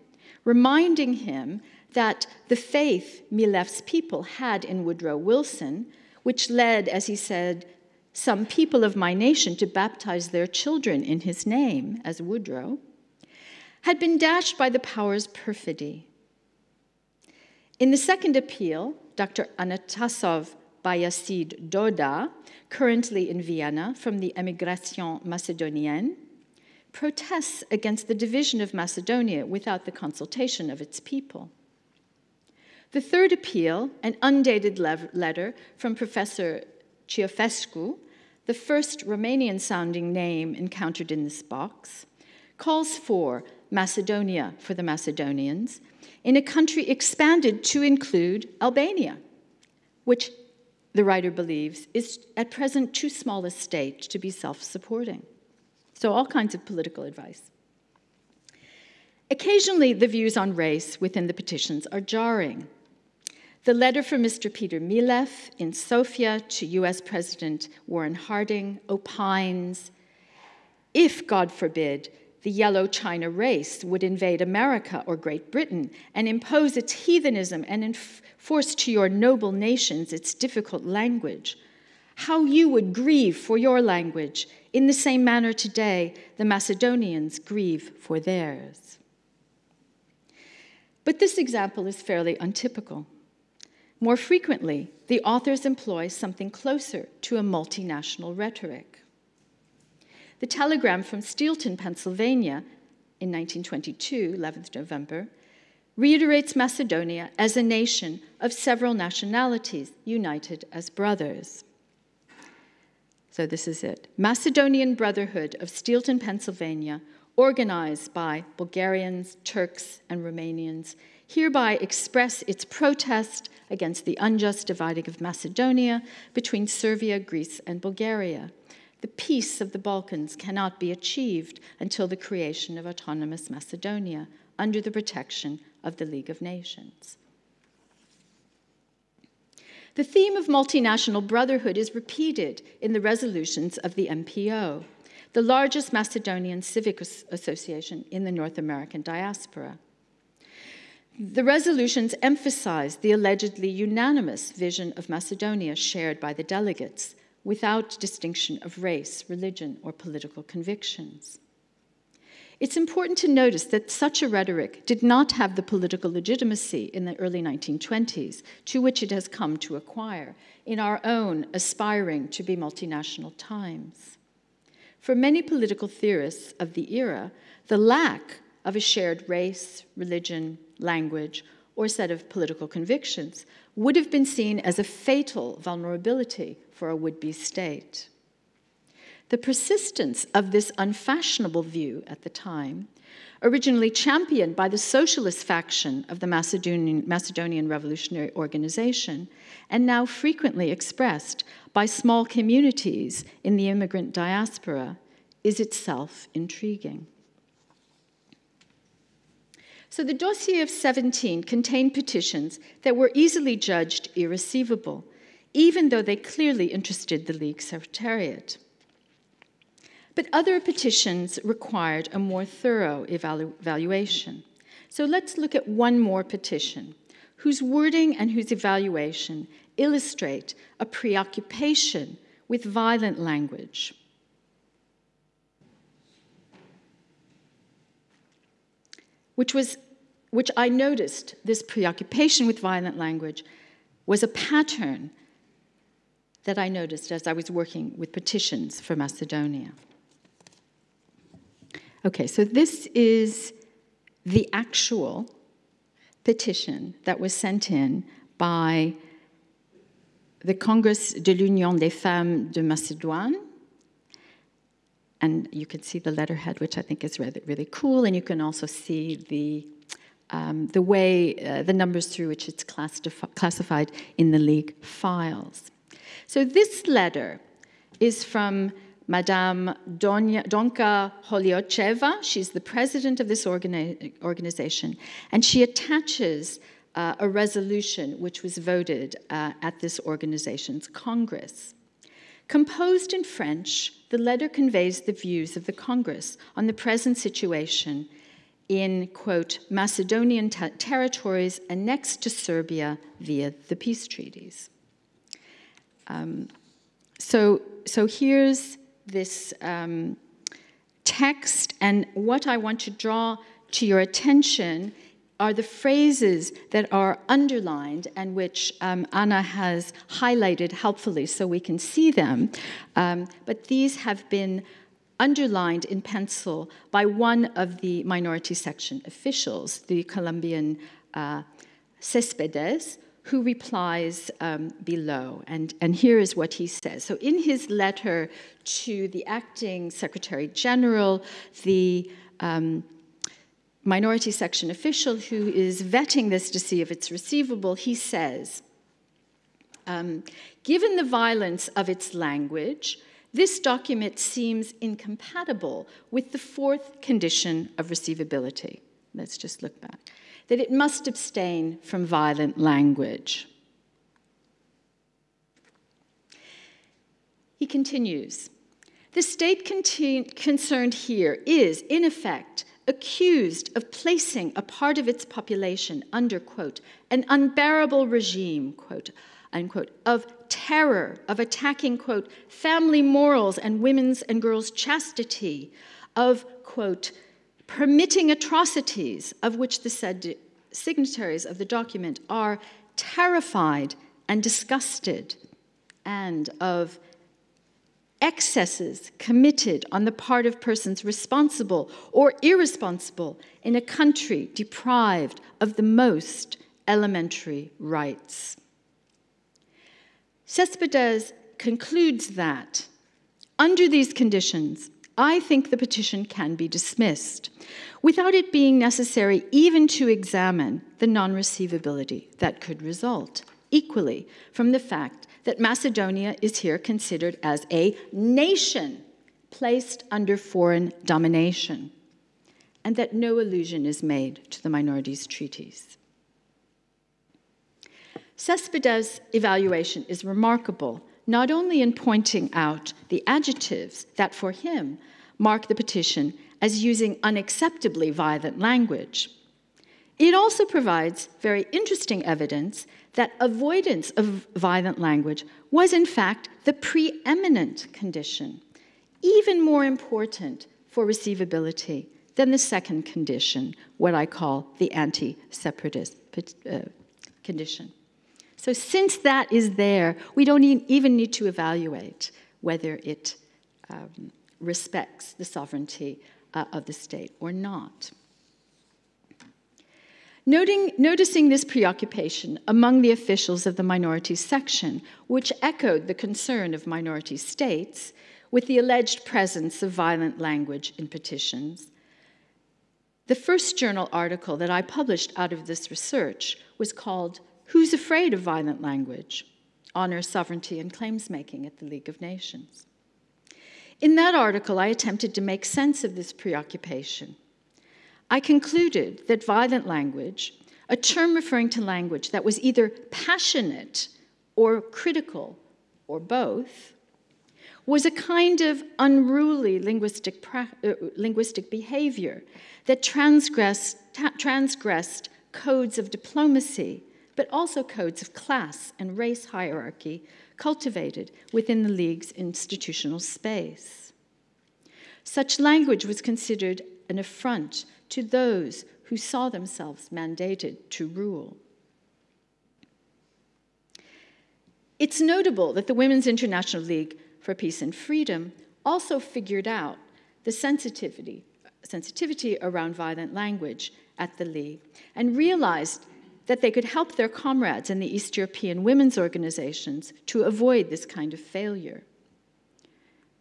B: reminding him that the faith Milev's people had in Woodrow Wilson, which led, as he said, some people of my nation to baptize their children in his name as Woodrow, had been dashed by the power's perfidy in the second appeal, Dr. Anatasov Bayasid Doda, currently in Vienna from the Emigration Macedonienne, protests against the division of Macedonia without the consultation of its people. The third appeal, an undated letter from Professor Ciofescu, the first Romanian sounding name encountered in this box, calls for Macedonia for the Macedonians in a country expanded to include Albania, which the writer believes is at present too small a state to be self supporting. So, all kinds of political advice. Occasionally, the views on race within the petitions are jarring. The letter from Mr. Peter Milev in Sofia to US President Warren Harding opines if, God forbid, the yellow China race would invade America or Great Britain and impose its heathenism and enforce to your noble nations its difficult language. How you would grieve for your language. In the same manner today, the Macedonians grieve for theirs. But this example is fairly untypical. More frequently, the authors employ something closer to a multinational rhetoric. The telegram from Steelton, Pennsylvania, in 1922, 11th November, reiterates Macedonia as a nation of several nationalities united as brothers. So this is it Macedonian Brotherhood of Steelton, Pennsylvania, organized by Bulgarians, Turks, and Romanians, hereby express its protest against the unjust dividing of Macedonia between Serbia, Greece, and Bulgaria the peace of the Balkans cannot be achieved until the creation of autonomous Macedonia under the protection of the League of Nations. The theme of multinational brotherhood is repeated in the resolutions of the MPO, the largest Macedonian civic association in the North American diaspora. The resolutions emphasize the allegedly unanimous vision of Macedonia shared by the delegates without distinction of race, religion, or political convictions. It's important to notice that such a rhetoric did not have the political legitimacy in the early 1920s to which it has come to acquire in our own aspiring to be multinational times. For many political theorists of the era, the lack of a shared race, religion, language, or set of political convictions would have been seen as a fatal vulnerability for a would be state. The persistence of this unfashionable view at the time, originally championed by the socialist faction of the Macedonian, Macedonian Revolutionary Organization, and now frequently expressed by small communities in the immigrant diaspora, is itself intriguing. So the dossier of 17 contained petitions that were easily judged irreceivable, even though they clearly interested the League Secretariat. But other petitions required a more thorough evalu- evaluation. So let's look at one more petition, whose wording and whose evaluation illustrate a preoccupation with violent language. Which was which I noticed this preoccupation with violent language was a pattern that I noticed as I was working with petitions for Macedonia. Okay, so this is the actual petition that was sent in by the Congress de l'Union des Femmes de Macédoine. And you can see the letterhead, which I think is really, really cool. And you can also see the, um, the way, uh, the numbers through which it's classified in the League files. So this letter is from Madame Donka Holiocheva. She's the president of this organi- organization, and she attaches uh, a resolution which was voted uh, at this organization's Congress. Composed in French, the letter conveys the views of the Congress on the present situation in, quote, Macedonian territories annexed to Serbia via the peace treaties. Um, so, so here's this um, text, and what I want to draw to your attention are the phrases that are underlined and which um, Anna has highlighted helpfully so we can see them. Um, but these have been underlined in pencil by one of the minority section officials, the Colombian uh, Cespedes, who replies um, below. And, and here is what he says. So, in his letter to the acting Secretary General, the um, minority section official who is vetting this to see if it's receivable, he says, um, given the violence of its language, this document seems incompatible with the fourth condition of receivability. Let's just look back. That it must abstain from violent language. He continues The state concerned here is, in effect, accused of placing a part of its population under, quote, an unbearable regime, quote, unquote, of terror, of attacking, quote, family morals and women's and girls' chastity, of, quote, permitting atrocities of which the said signatories of the document are terrified and disgusted, and of excesses committed on the part of persons responsible or irresponsible in a country deprived of the most elementary rights. Cespedes concludes that under these conditions, I think the petition can be dismissed without it being necessary even to examine the non receivability that could result, equally from the fact that Macedonia is here considered as a nation placed under foreign domination, and that no allusion is made to the minorities' treaties. Cespedes' evaluation is remarkable, not only in pointing out the adjectives that for him mark the petition as using unacceptably violent language. It also provides very interesting evidence that avoidance of violent language was, in fact, the preeminent condition, even more important for receivability than the second condition, what I call the anti separatist uh, condition. So, since that is there, we don't even need to evaluate whether it um, respects the sovereignty uh, of the state or not. Noting, noticing this preoccupation among the officials of the minority section, which echoed the concern of minority states with the alleged presence of violent language in petitions, the first journal article that I published out of this research was called Who's Afraid of Violent Language? Honor, Sovereignty, and Claims Making at the League of Nations. In that article, I attempted to make sense of this preoccupation I concluded that violent language, a term referring to language that was either passionate or critical or both, was a kind of unruly linguistic, uh, linguistic behavior that transgressed, transgressed codes of diplomacy, but also codes of class and race hierarchy cultivated within the League's institutional space. Such language was considered an affront to those who saw themselves mandated to rule. It's notable that the Women's International League for Peace and Freedom also figured out the sensitivity, sensitivity around violent language at the League and realized that they could help their comrades in the East European women's organizations to avoid this kind of failure.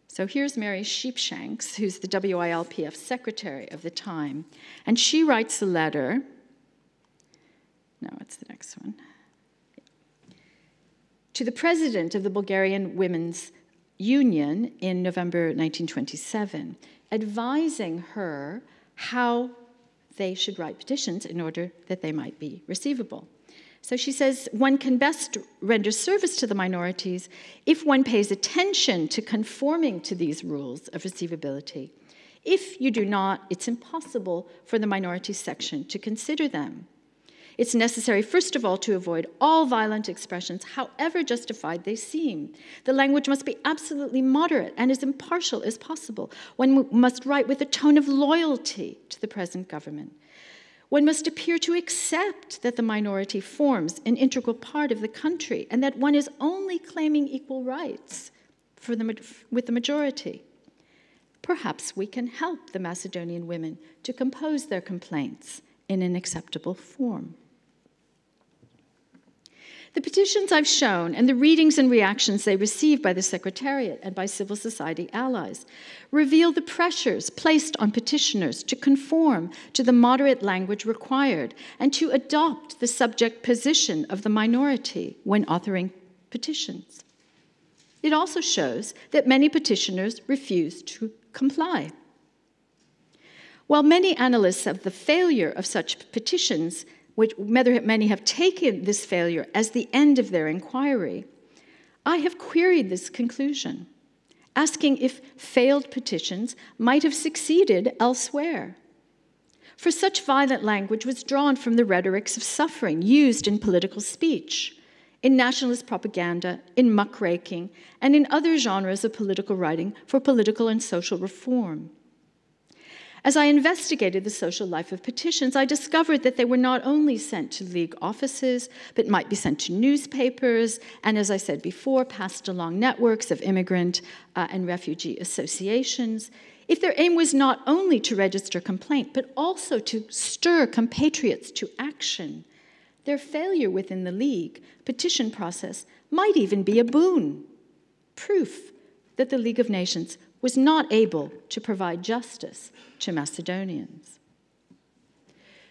B: So here's Mary Sheepshanks, who's the WILPF secretary of the time, and she writes a letter. No, what's the next one? To the president of the Bulgarian Women's Union in November 1927, advising her how they should write petitions in order that they might be receivable. So she says one can best render service to the minorities if one pays attention to conforming to these rules of receivability. If you do not, it's impossible for the minority section to consider them. It's necessary, first of all, to avoid all violent expressions, however justified they seem. The language must be absolutely moderate and as impartial as possible. One must write with a tone of loyalty to the present government. One must appear to accept that the minority forms an integral part of the country and that one is only claiming equal rights the, with the majority. Perhaps we can help the Macedonian women to compose their complaints in an acceptable form. The petitions I've shown and the readings and reactions they received by the Secretariat and by civil society allies reveal the pressures placed on petitioners to conform to the moderate language required and to adopt the subject position of the minority when authoring petitions. It also shows that many petitioners refuse to comply. While many analysts of the failure of such petitions which many have taken this failure as the end of their inquiry, I have queried this conclusion, asking if failed petitions might have succeeded elsewhere. For such violent language was drawn from the rhetorics of suffering used in political speech, in nationalist propaganda, in muckraking, and in other genres of political writing for political and social reform. As I investigated the social life of petitions, I discovered that they were not only sent to League offices, but might be sent to newspapers, and as I said before, passed along networks of immigrant uh, and refugee associations. If their aim was not only to register complaint, but also to stir compatriots to action, their failure within the League petition process might even be a boon, proof that the League of Nations was not able to provide justice to Macedonians.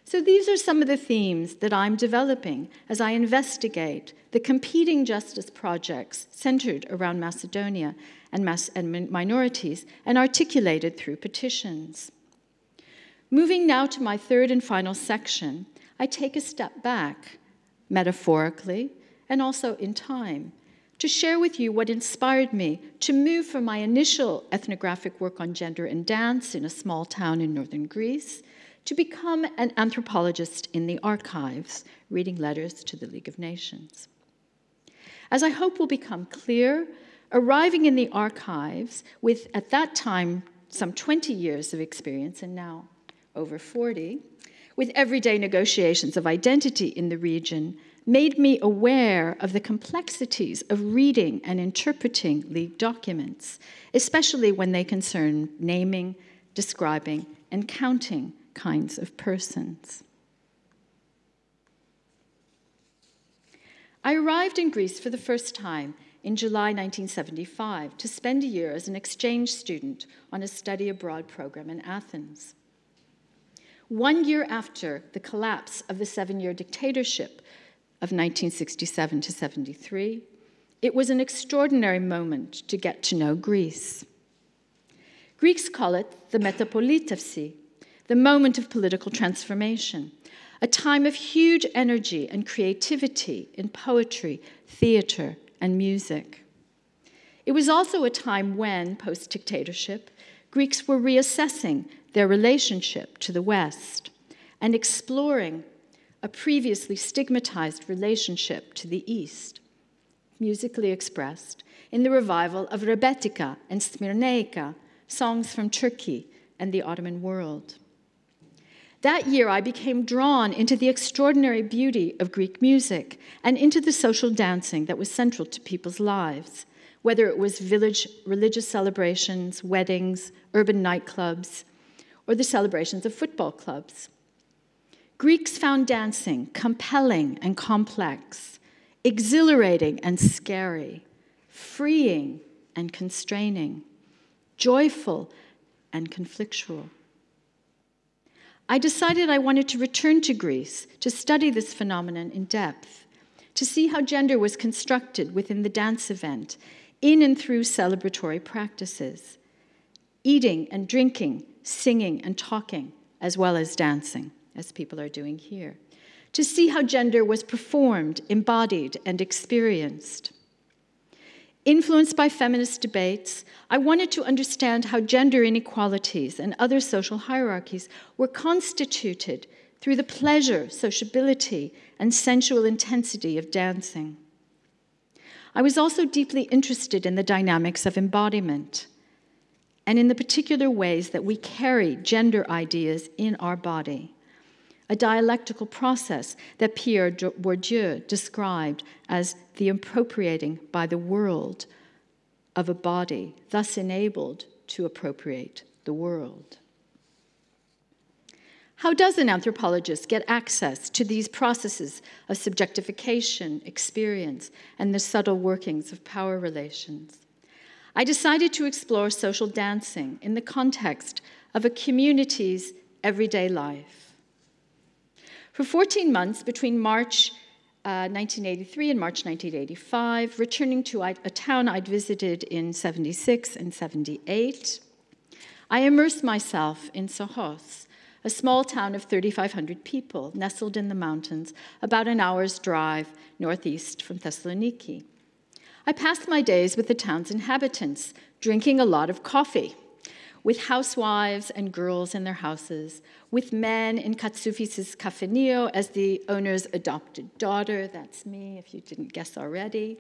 B: So these are some of the themes that I'm developing as I investigate the competing justice projects centered around Macedonia and, mas- and minorities and articulated through petitions. Moving now to my third and final section, I take a step back, metaphorically and also in time, to share with you what inspired me to move from my initial ethnographic work on gender and dance in a small town in northern Greece to become an anthropologist in the archives, reading letters to the League of Nations. As I hope will become clear, arriving in the archives with, at that time, some 20 years of experience, and now over 40, with everyday negotiations of identity in the region, made me aware of the complexities of reading and interpreting League documents, especially when they concern naming, describing, and counting kinds of persons. I arrived in Greece for the first time in July 1975 to spend a year as an exchange student on a study abroad program in Athens. One year after the collapse of the seven year dictatorship of 1967 to 73, it was an extraordinary moment to get to know Greece. Greeks call it the metapolitevsi, the moment of political transformation, a time of huge energy and creativity in poetry, theater, and music. It was also a time when, post dictatorship, Greeks were reassessing their relationship to the West and exploring a previously stigmatized relationship to the East, musically expressed in the revival of Rebetika and Smirneika, songs from Turkey and the Ottoman world. That year, I became drawn into the extraordinary beauty of Greek music and into the social dancing that was central to people's lives, whether it was village religious celebrations, weddings, urban nightclubs, or the celebrations of football clubs. Greeks found dancing compelling and complex, exhilarating and scary, freeing and constraining, joyful and conflictual. I decided I wanted to return to Greece to study this phenomenon in depth, to see how gender was constructed within the dance event, in and through celebratory practices, eating and drinking, singing and talking, as well as dancing, as people are doing here, to see how gender was performed, embodied, and experienced. Influenced by feminist debates, I wanted to understand how gender inequalities and other social hierarchies were constituted through the pleasure, sociability, and sensual intensity of dancing. I was also deeply interested in the dynamics of embodiment and in the particular ways that we carry gender ideas in our body a dialectical process that Pierre Bourdieu described as the appropriating by the world of a body, thus enabled to appropriate the world. How does an anthropologist get access to these processes of subjectification, experience, and the subtle workings of power relations? I decided to explore social dancing in the context of a community's everyday life. For 14 months between March uh, 1983 and March 1985, returning to a town I'd visited in 76 and 78, I immersed myself in Sohos, a small town of 3,500 people nestled in the mountains, about an hour's drive northeast from Thessaloniki. I passed my days with the town's inhabitants, drinking a lot of coffee with housewives and girls in their houses, with men in Katsufis' Cafenio as the owner's adopted daughter, that's me if you didn't guess already,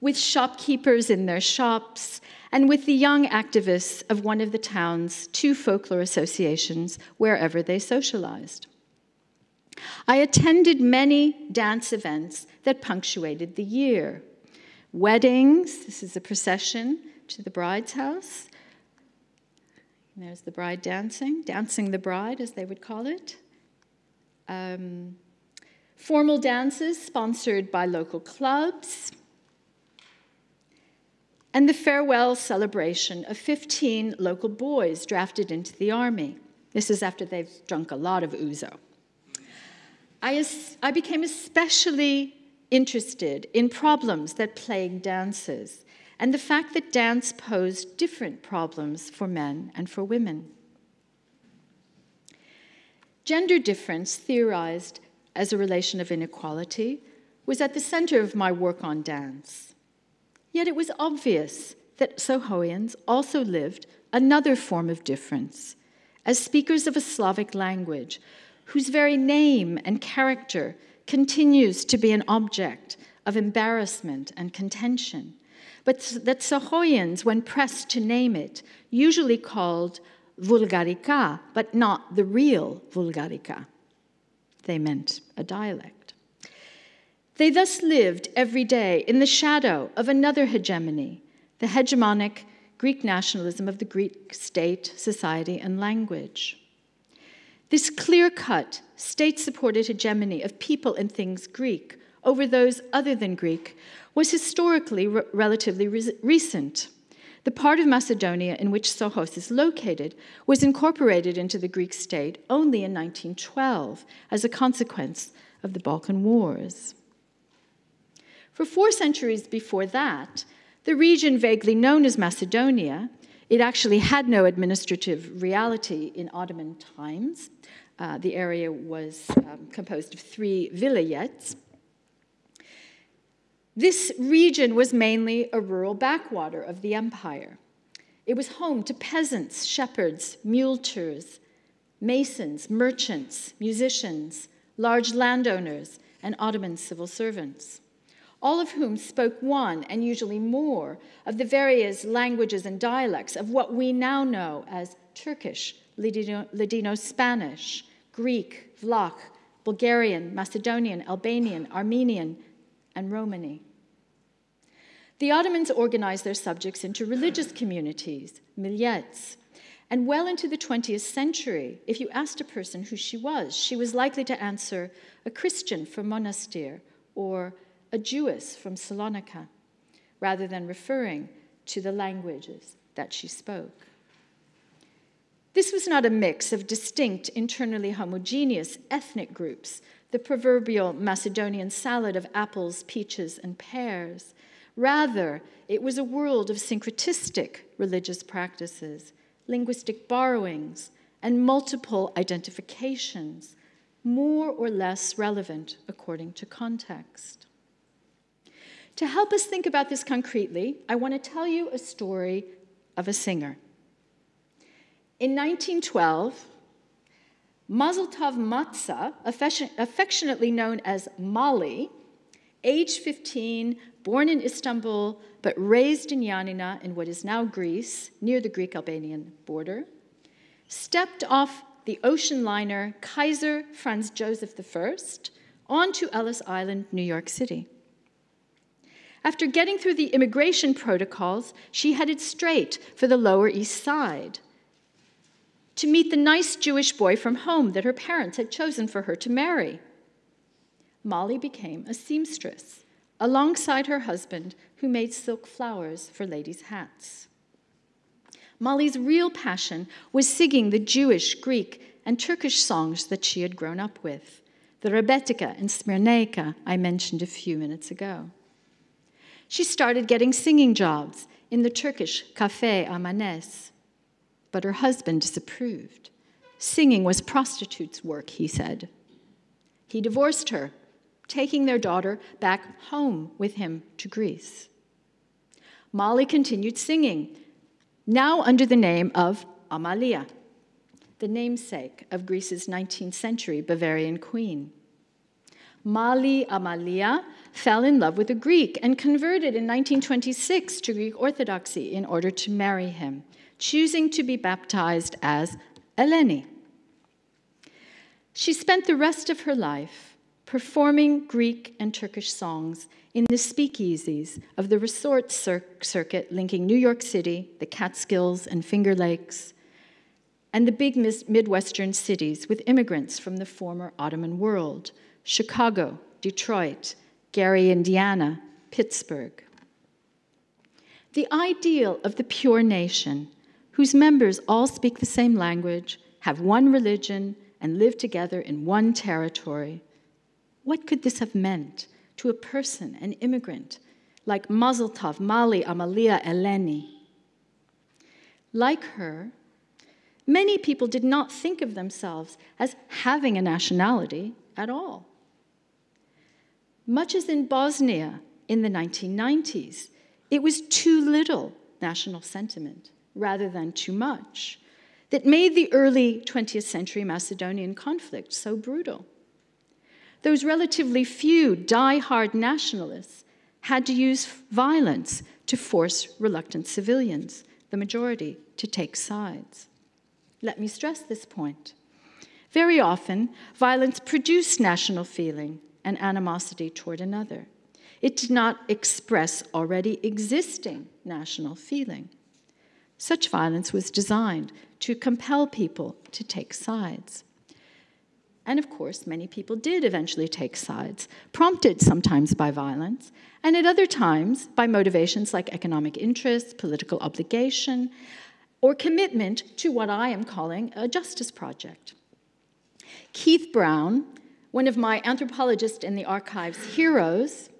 B: with shopkeepers in their shops, and with the young activists of one of the town's two folklore associations wherever they socialized. I attended many dance events that punctuated the year. Weddings, this is a procession to the bride's house, and there's the bride dancing, dancing the bride, as they would call it. Um, formal dances sponsored by local clubs. And the farewell celebration of 15 local boys drafted into the army. This is after they've drunk a lot of ouzo. I, I became especially interested in problems that plague dances and the fact that dance posed different problems for men and for women. Gender difference, theorized as a relation of inequality, was at the center of my work on dance. Yet it was obvious that Sohoians also lived another form of difference as speakers of a Slavic language whose very name and character continues to be an object of embarrassment and contention but that Sohoians, when pressed to name it, usually called Vulgarica, but not the real Vulgarica. They meant a dialect. They thus lived every day in the shadow of another hegemony, the hegemonic Greek nationalism of the Greek state, society, and language. This clear cut, state supported hegemony of people and things Greek over those other than Greek was historically re relatively re recent. The part of Macedonia in which Sohos is located was incorporated into the Greek state only in 1912 as a consequence of the Balkan Wars. For four centuries before that, the region vaguely known as Macedonia It actually had no administrative reality in Ottoman times. Uh, the area was um, composed of three vilayets. This region was mainly a rural backwater of the empire. It was home to peasants, shepherds, muleteers, masons, merchants, musicians, large landowners, and Ottoman civil servants, all of whom spoke one and usually more of the various languages and dialects of what we now know as Turkish, Ladino Spanish, Greek, Vlach, Bulgarian, Macedonian, Albanian, Armenian, and Romani. The Ottomans organized their subjects into religious communities, millets, and well into the 20th century, if you asked a person who she was, she was likely to answer a Christian from Monastir or a Jewess from Salonika, rather than referring to the languages that she spoke. This was not a mix of distinct, internally homogeneous ethnic groups, the proverbial Macedonian salad of apples, peaches, and pears. Rather, it was a world of syncretistic religious practices, linguistic borrowings, and multiple identifications, more or less relevant according to context. To help us think about this concretely, I want to tell you a story of a singer. In 1912, Mazeltov Matza, affectionately known as Mali, age 15, born in Istanbul, but raised in Yanina in what is now Greece, near the Greek Albanian border, stepped off the ocean liner Kaiser Franz Joseph I onto Ellis Island, New York City. After getting through the immigration protocols, she headed straight for the Lower East Side to meet the nice Jewish boy from home that her parents had chosen for her to marry. Molly became a seamstress alongside her husband, who made silk flowers for ladies' hats. Molly's real passion was singing the Jewish, Greek, and Turkish songs that she had grown up with, the Rebetika and Smirneika I mentioned a few minutes ago. She started getting singing jobs in the Turkish Cafe Amanes, but her husband disapproved. Singing was prostitutes' work, he said. He divorced her taking their daughter back home with him to Greece. Molly continued singing, now under the name of Amalia, the namesake of Greece's 19th century Bavarian queen. Mali Amalia fell in love with a Greek and converted in 1926 to Greek Orthodoxy in order to marry him, choosing to be baptized as Eleni. She spent the rest of her life performing Greek and Turkish songs in the speakeasies of the resort cir- circuit linking New York City, the Catskills, and Finger Lakes, and the big Midwestern cities with immigrants from the former Ottoman world Chicago, Detroit, Gary, Indiana, Pittsburgh. The ideal of the pure nation, whose members all speak the same language, have one religion, and live together in one territory what could this have meant to a person, an immigrant, like Mazeltov, Mali, Amalia, Eleni? Like her, many people did not think of themselves as having a nationality at all. Much as in Bosnia in the 1990s, it was too little national sentiment rather than too much that made the early 20th century Macedonian conflict so brutal. Those relatively few die-hard nationalists had to use violence to force reluctant civilians, the majority, to take sides. Let me stress this point. Very often, violence produced national feeling and animosity toward another. It did not express already existing national feeling. Such violence was designed to compel people to take sides. And of course, many people did eventually take sides, prompted sometimes by violence, and at other times by motivations like economic interest, political obligation, or commitment to what I am calling a justice project. Keith Brown, one of my anthropologist in the archives heroes,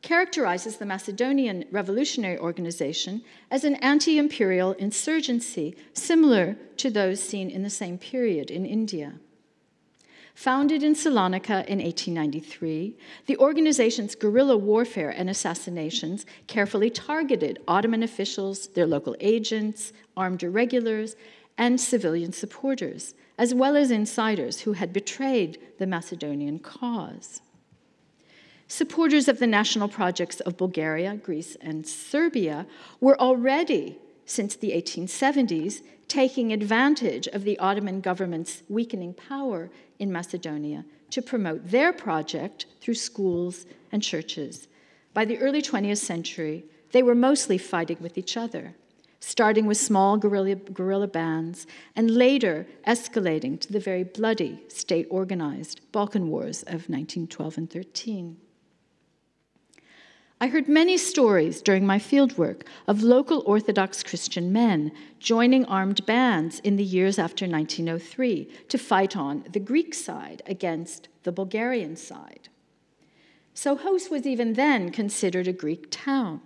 B: characterizes the Macedonian Revolutionary Organization as an anti imperial insurgency similar to those seen in the same period in India. Founded in Salonika in 1893, the organization's guerrilla warfare and assassinations carefully targeted Ottoman officials, their local agents, armed irregulars, and civilian supporters, as well as insiders who had betrayed the Macedonian cause. Supporters of the national projects of Bulgaria, Greece, and Serbia were already, since the 1870s, taking advantage of the Ottoman government's weakening power in Macedonia to promote their project through schools and churches. By the early 20th century, they were mostly fighting with each other, starting with small guerrilla, guerrilla bands and later escalating to the very bloody state organized Balkan Wars of 1912 and 13. I heard many stories during my fieldwork of local Orthodox Christian men joining armed bands in the years after 1903 to fight on the Greek side against the Bulgarian side. So Sohos was even then considered a Greek town.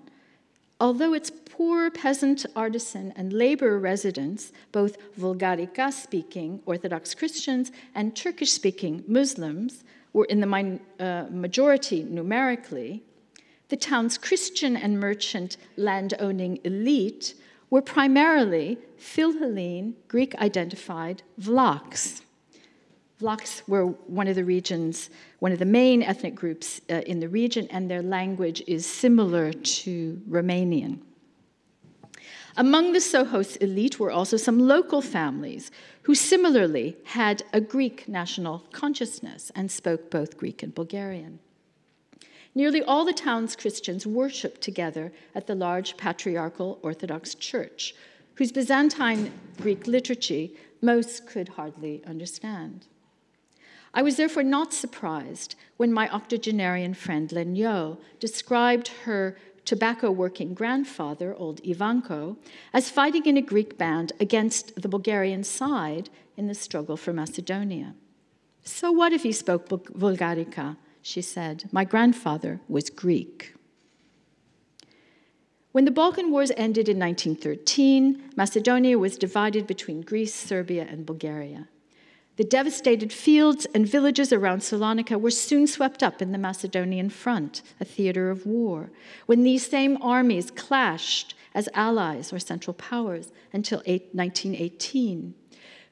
B: Although its poor peasant, artisan, and labor residents, both Vulgarica speaking Orthodox Christians and Turkish speaking Muslims, were in the uh, majority numerically, the town's Christian and merchant land-owning elite were primarily Philhellene, Greek identified Vlachs. Vlachs were one of the regions, one of the main ethnic groups uh, in the region, and their language is similar to Romanian. Among the Sohos elite were also some local families who similarly had a Greek national consciousness and spoke both Greek and Bulgarian. Nearly all the town's Christians worshiped together at the large patriarchal Orthodox church, whose Byzantine Greek liturgy most could hardly understand. I was therefore not surprised when my octogenarian friend Lenyo described her tobacco working grandfather, old Ivanko, as fighting in a Greek band against the Bulgarian side in the struggle for Macedonia. So what if he spoke Vulgarica? She said. My grandfather was Greek. When the Balkan Wars ended in 1913, Macedonia was divided between Greece, Serbia, and Bulgaria. The devastated fields and villages around Salonika were soon swept up in the Macedonian front, a theater of war, when these same armies clashed as allies or central powers until 1918.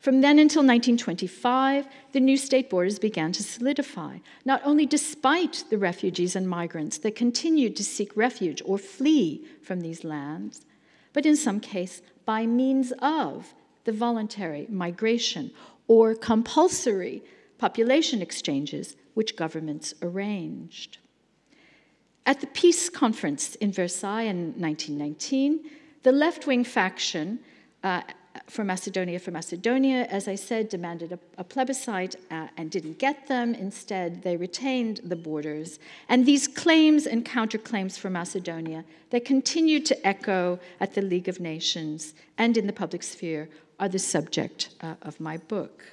B: From then until 1925, the new state borders began to solidify, not only despite the refugees and migrants that continued to seek refuge or flee from these lands, but in some case by means of the voluntary migration or compulsory population exchanges which governments arranged. At the peace conference in Versailles in 1919, the left wing faction uh, for Macedonia for Macedonia, as I said, demanded a, a plebiscite uh, and didn't get them. Instead, they retained the borders. And these claims and counterclaims for Macedonia that continued to echo at the League of Nations and in the public sphere are the subject uh, of my book.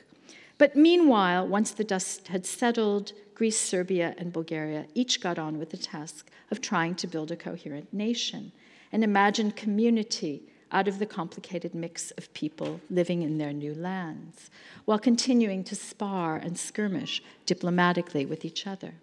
B: But meanwhile, once the dust had settled, Greece, Serbia, and Bulgaria each got on with the task of trying to build a coherent nation, an imagined community out of the complicated mix of people living in their new lands, while continuing to spar and skirmish diplomatically with each other.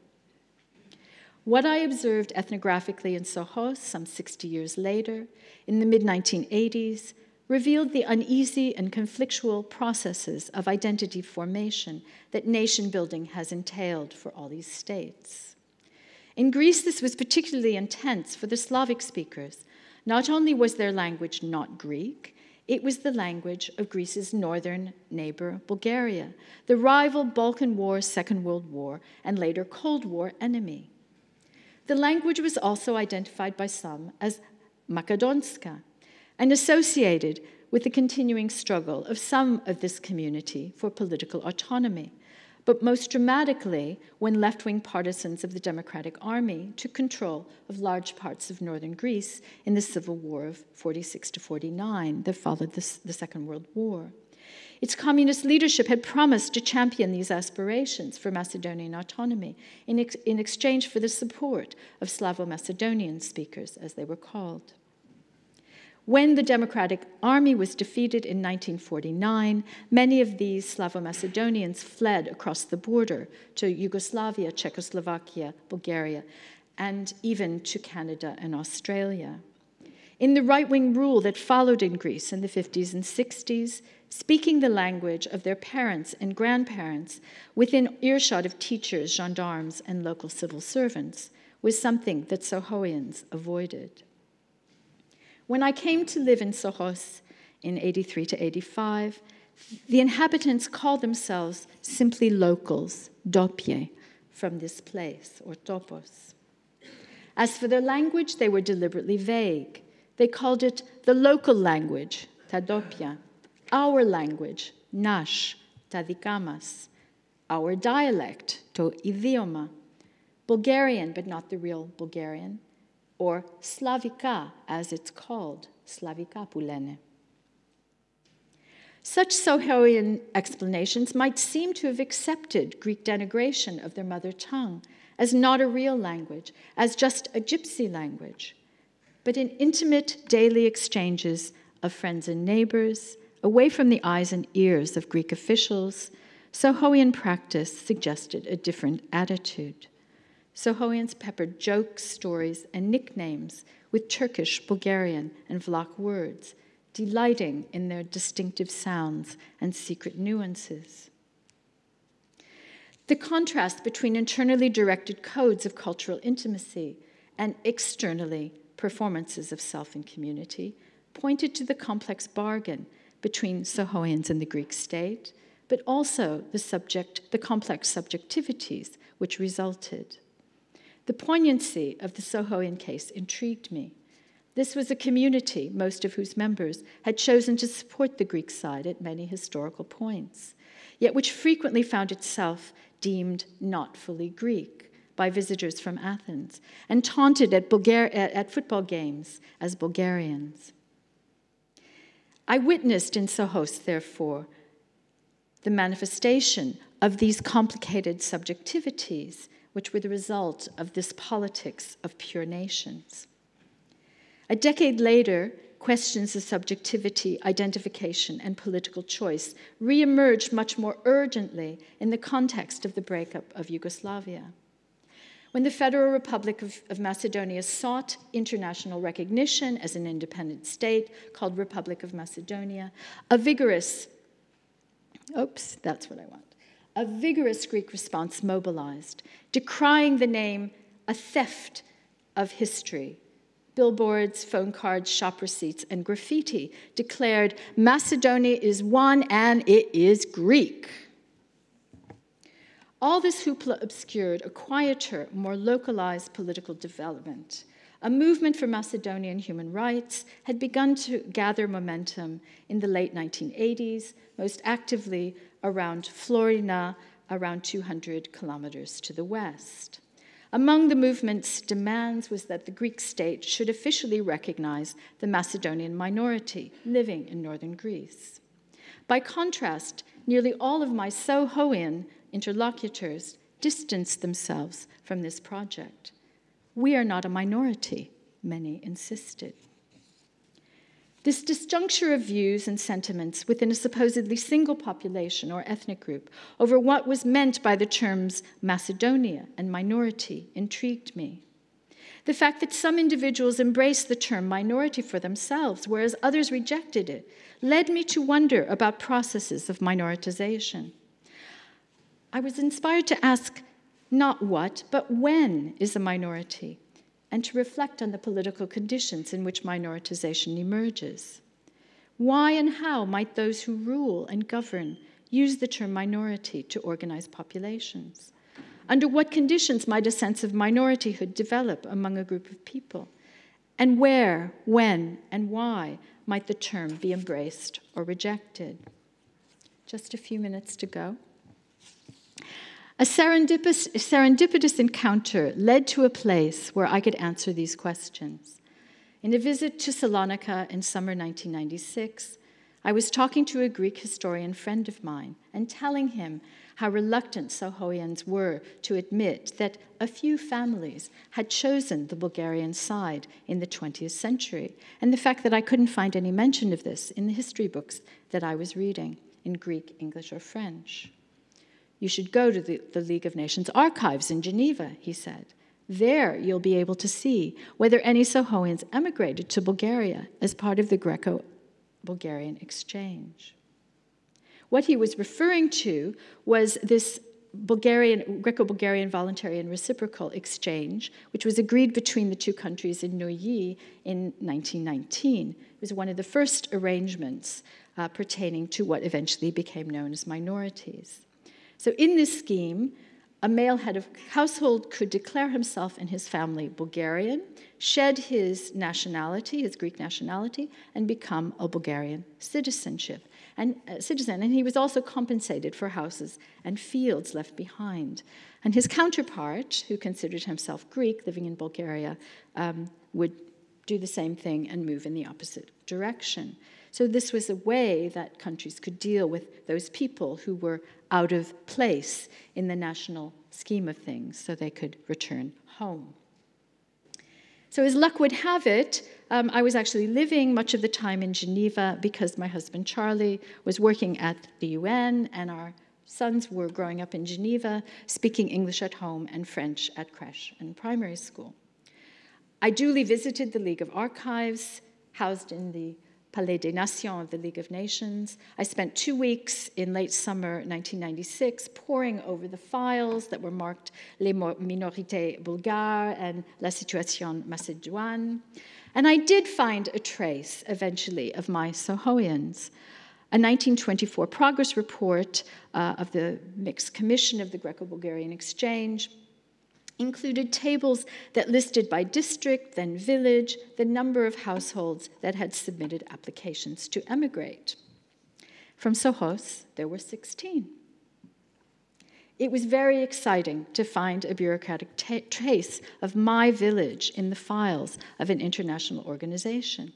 B: What I observed ethnographically in Sohos some 60 years later, in the mid 1980s, revealed the uneasy and conflictual processes of identity formation that nation building has entailed for all these states. In Greece, this was particularly intense for the Slavic speakers, not only was their language not Greek, it was the language of Greece's northern neighbor, Bulgaria, the rival Balkan War, Second World War, and later Cold War enemy. The language was also identified by some as Makedonska and associated with the continuing struggle of some of this community for political autonomy but most dramatically when left wing partisans of the Democratic Army took control of large parts of northern Greece in the civil war of 46 to 49 that followed the, the Second World War. Its communist leadership had promised to champion these aspirations for Macedonian autonomy in, ex- in exchange for the support of Slavo Macedonian speakers, as they were called. When the Democratic Army was defeated in 1949, many of these Slavo Macedonians fled across the border to Yugoslavia, Czechoslovakia, Bulgaria, and even to Canada and Australia. In the right wing rule that followed in Greece in the 50s and 60s, speaking the language of their parents and grandparents within earshot of teachers, gendarmes, and local civil servants was something that Sohoians avoided. When I came to live in Sohos in 83 to 85, the inhabitants called themselves simply locals, dopie, from this place, or topos. As for their language, they were deliberately vague. They called it the local language, Tadopia, our language, Nash, Tadikamas, our dialect, To idioma, Bulgarian, but not the real Bulgarian, or Slavika, as it's called, Slavika Pulene. Such Sohoian explanations might seem to have accepted Greek denigration of their mother tongue as not a real language, as just a gypsy language but in intimate daily exchanges of friends and neighbors, away from the eyes and ears of Greek officials, Sohoian practice suggested a different attitude. Sohoians peppered jokes, stories, and nicknames with Turkish, Bulgarian, and Vlach words, delighting in their distinctive sounds and secret nuances. The contrast between internally directed codes of cultural intimacy and externally performances of self and community pointed to the complex bargain between Sohoians and the Greek state, but also the subject, the complex subjectivities which resulted. The poignancy of the Sohoian case intrigued me. This was a community, most of whose members had chosen to support the Greek side at many historical points, yet which frequently found itself deemed not fully Greek by visitors from Athens and taunted at, Bulgar- at football games as Bulgarians. I witnessed in Sohos, therefore, the manifestation of these complicated subjectivities, which were the result of this politics of pure nations. A decade later, questions of subjectivity, identification, and political choice reemerged much more urgently in the context of the breakup of Yugoslavia. When the Federal Republic of, of, Macedonia sought international recognition as an independent state called Republic of Macedonia, a vigorous, oops, that's what I want, a vigorous Greek response mobilized, decrying the name a theft of history. Billboards, phone cards, shop receipts, and graffiti declared Macedonia is one and it is Greek. All this hoopla obscured a quieter, more localized political development. A movement for Macedonian human rights had begun to gather momentum in the late 1980s, most actively around Florina, around 200 kilometers to the west. Among the movement's demands was that the Greek state should officially recognize the Macedonian minority living in northern Greece. By contrast, nearly all of my Sohoian interlocutors distanced themselves from this project. We are not a minority, many insisted. This disjuncture of views and sentiments within a supposedly single population or ethnic group over what was meant by the terms Macedonia and minority intrigued me. The fact that some individuals embraced the term minority for themselves, whereas others rejected it, led me to wonder about processes of minoritization. I was inspired to ask not what, but when is a minority, and to reflect on the political conditions in which minoritization emerges. Why and how might those who rule and govern use the term minority to organize populations? Under what conditions might a sense of minorityhood develop among a group of people? And where, when, and why might the term be embraced or rejected? Just a few minutes to go. A serendipitous, serendipitous encounter led to a place where I could answer these questions. In a visit to Salonika in summer 1996, I was talking to a Greek historian friend of mine and telling him how reluctant Sohoians were to admit that a few families had chosen the Bulgarian side in the 20th century, and the fact that I couldn't find any mention of this in the history books that I was reading in Greek, English, or French. You should go to the, the League of Nations archives in Geneva, he said. There you'll be able to see whether any Sohoians emigrated to Bulgaria as part of the Greco Bulgarian exchange. What he was referring to was this Bulgarian, Greco-Bulgarian voluntary and reciprocal exchange, which was agreed between the two countries in Neuilly in 1919. It was one of the first arrangements uh, pertaining to what eventually became known as minorities. So in this scheme, a male head of household could declare himself and his family Bulgarian, shed his nationality, his Greek nationality, and become a Bulgarian citizenship and uh, citizen. And he was also compensated for houses and fields left behind. And his counterpart, who considered himself Greek, living in Bulgaria, um, would do the same thing and move in the opposite direction. So, this was a way that countries could deal with those people who were out of place in the national scheme of things so they could return home. So, as luck would have it, um, I was actually living much of the time in Geneva because my husband Charlie was working at the UN and our sons were growing up in Geneva, speaking English at home and French at creche and primary school. I duly visited the League of Archives, housed in the Palais des Nations of the League of Nations. I spent two weeks in late summer 1996 poring over the files that were marked Les minorités bulgares and La situation macédoine. And I did find a trace eventually of my Sohoians. A 1924 progress report uh, of the Mixed Commission of the Greco Bulgarian Exchange included tables that listed by district, then village, the number of households that had submitted applications to emigrate. From Sohos, there were 16. It was very exciting to find a bureaucratic trace of my village in the files of an international organization.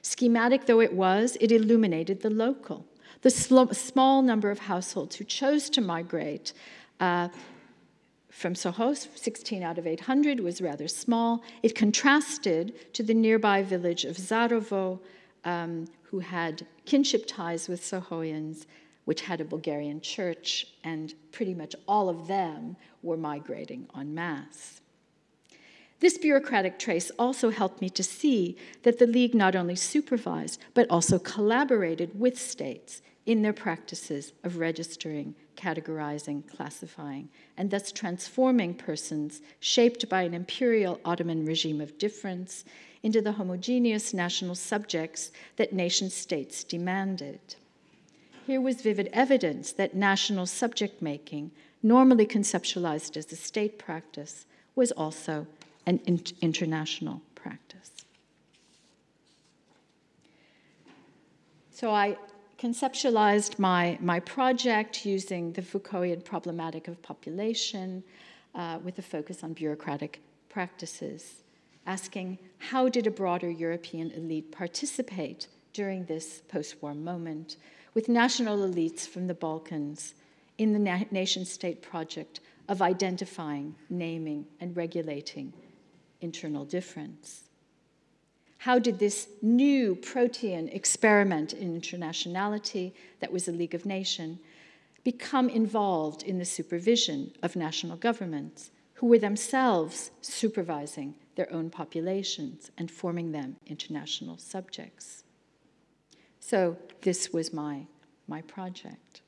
B: Schematic though it was, it illuminated the local, the small number of households who chose to migrate uh, from Soho, 16 out of 800, was rather small. It contrasted to the nearby village of Zarovo, um, who had kinship ties with Sohoians, which had a Bulgarian church, and pretty much all of them were migrating en masse. This bureaucratic trace also helped me to see that the League not only supervised, but also collaborated with states in their practices of registering, categorizing, classifying, and thus transforming persons shaped by an imperial Ottoman regime of difference into the homogeneous national subjects that nation states demanded. Here was vivid evidence that national subject making, normally conceptualized as a state practice, was also an international practice. So I conceptualized my, my project using the Foucaultian problematic of population uh, with a focus on bureaucratic practices, asking how did a broader European elite participate during this post war moment with national elites from the Balkans in the na- nation state project of identifying, naming, and regulating internal difference. How did this new protean experiment in internationality, that was a League of Nations, become involved in the supervision of national governments, who were themselves supervising their own populations and forming them into national subjects? So, this was my, my project.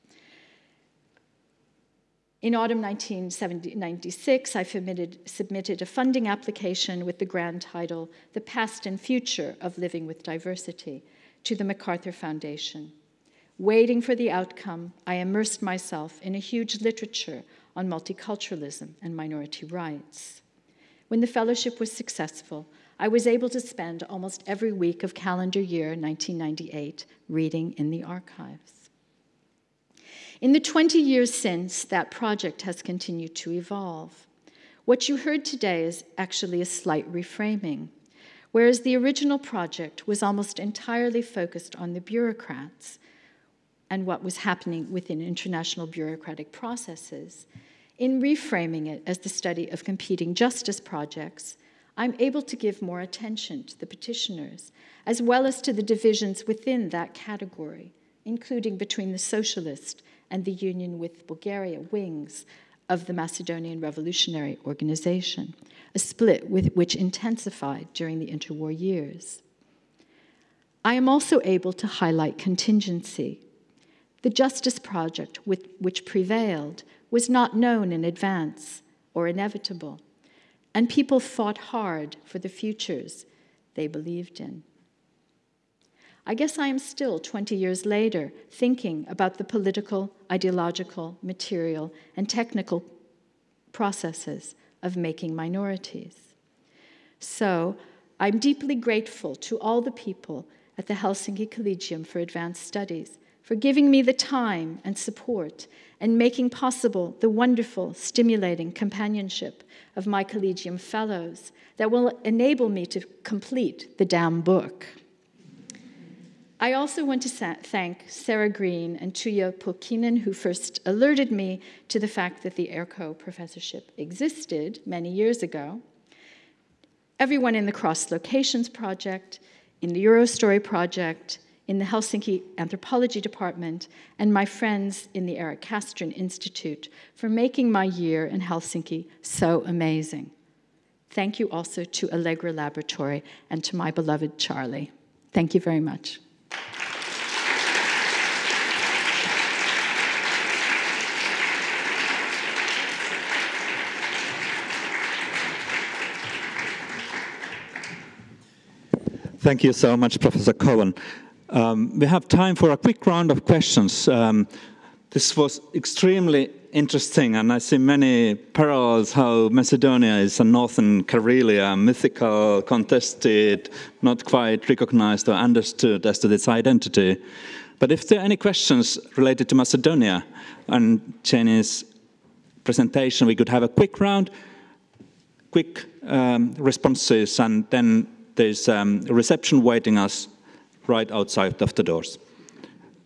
B: In autumn 1996, I submitted, a funding application with the grand title, The Past and Future of Living with Diversity, to the MacArthur Foundation. Waiting for the outcome, I immersed myself in a huge literature on multiculturalism and minority rights. When the fellowship was successful, I was able to spend almost every week of calendar year 1998 reading in the archives. In the 20 years since, that project has continued to evolve. What you heard today is actually a slight reframing. whereas the original project was almost entirely focused on the bureaucrats and what was happening within international bureaucratic processes. In reframing it as the study of competing justice projects, I'm able to give more attention to the petitioners, as well as to the divisions within that category, including between the socialist and the Union with Bulgaria wings of the Macedonian Revolutionary Organization, a split with, which intensified during the interwar years. I am also able to highlight contingency. The Justice Project, with which prevailed, was not known in advance or inevitable, and people fought hard for the futures they believed in. I guess I am still, 20 years later, thinking about the political, ideological, material, and technical processes of making minorities. So I'm deeply grateful to all the people at the Helsinki Collegium for Advanced Studies for giving me the time and support and making possible the wonderful, stimulating companionship of my Collegium fellows that will enable me to complete the damn book. I also want to thank Sarah Green and Tuija Pulkkinen, who first alerted me to the fact that the Erkko professorship existed many years ago, everyone in the Cross Locations Project, in the EuroStorie Project, in the Helsinki Anthropology Department, and my friends in the Erik Castrén Institute for making my year in Helsinki so amazing. Thank you also to Allegra Laboratory and to my beloved Charlie. Thank you very much.
A: Thank you so much, Professor Cowan. Um, we have time for a quick round of questions. Um, this was extremely interesting, and I see many parallels how Macedonia is a northern Karelia, mythical, contested, not quite recognized or understood as to its identity. But if there are any questions related to Macedonia and Jenny's presentation, we could have a quick round, quick um, responses, and then there's um, a reception waiting us right outside of the doors.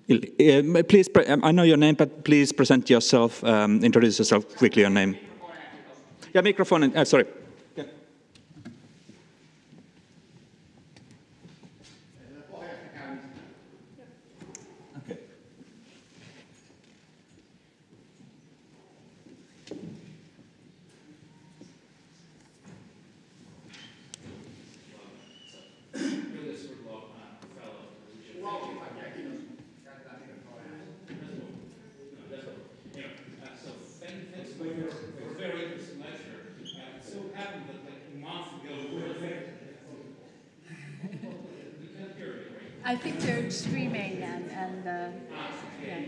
A: Please, I know your name, but please present yourself, um, introduce yourself quickly, your name. Yeah, microphone, uh, sorry.
B: I think they're streaming and, and uh, yeah.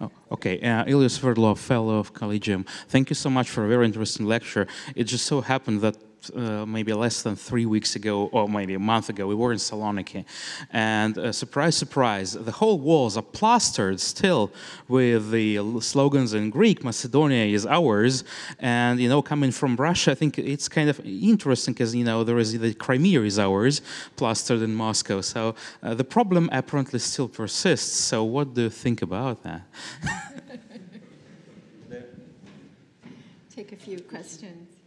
C: Oh, okay, uh, Ilya Sverdlov, Fellow of Collegium. Thank you so much for a very interesting lecture. It just so happened that uh, maybe less than three weeks ago, or maybe a month ago, we were in Saloniki. And uh, surprise, surprise, the whole walls are plastered still with the slogans in Greek, Macedonia is ours. And, you know, coming from Russia, I think it's kind of interesting because, you know, there is the Crimea is ours, plastered in Moscow. So uh, the problem apparently still persists. So what do you think about that?
B: Take a few questions.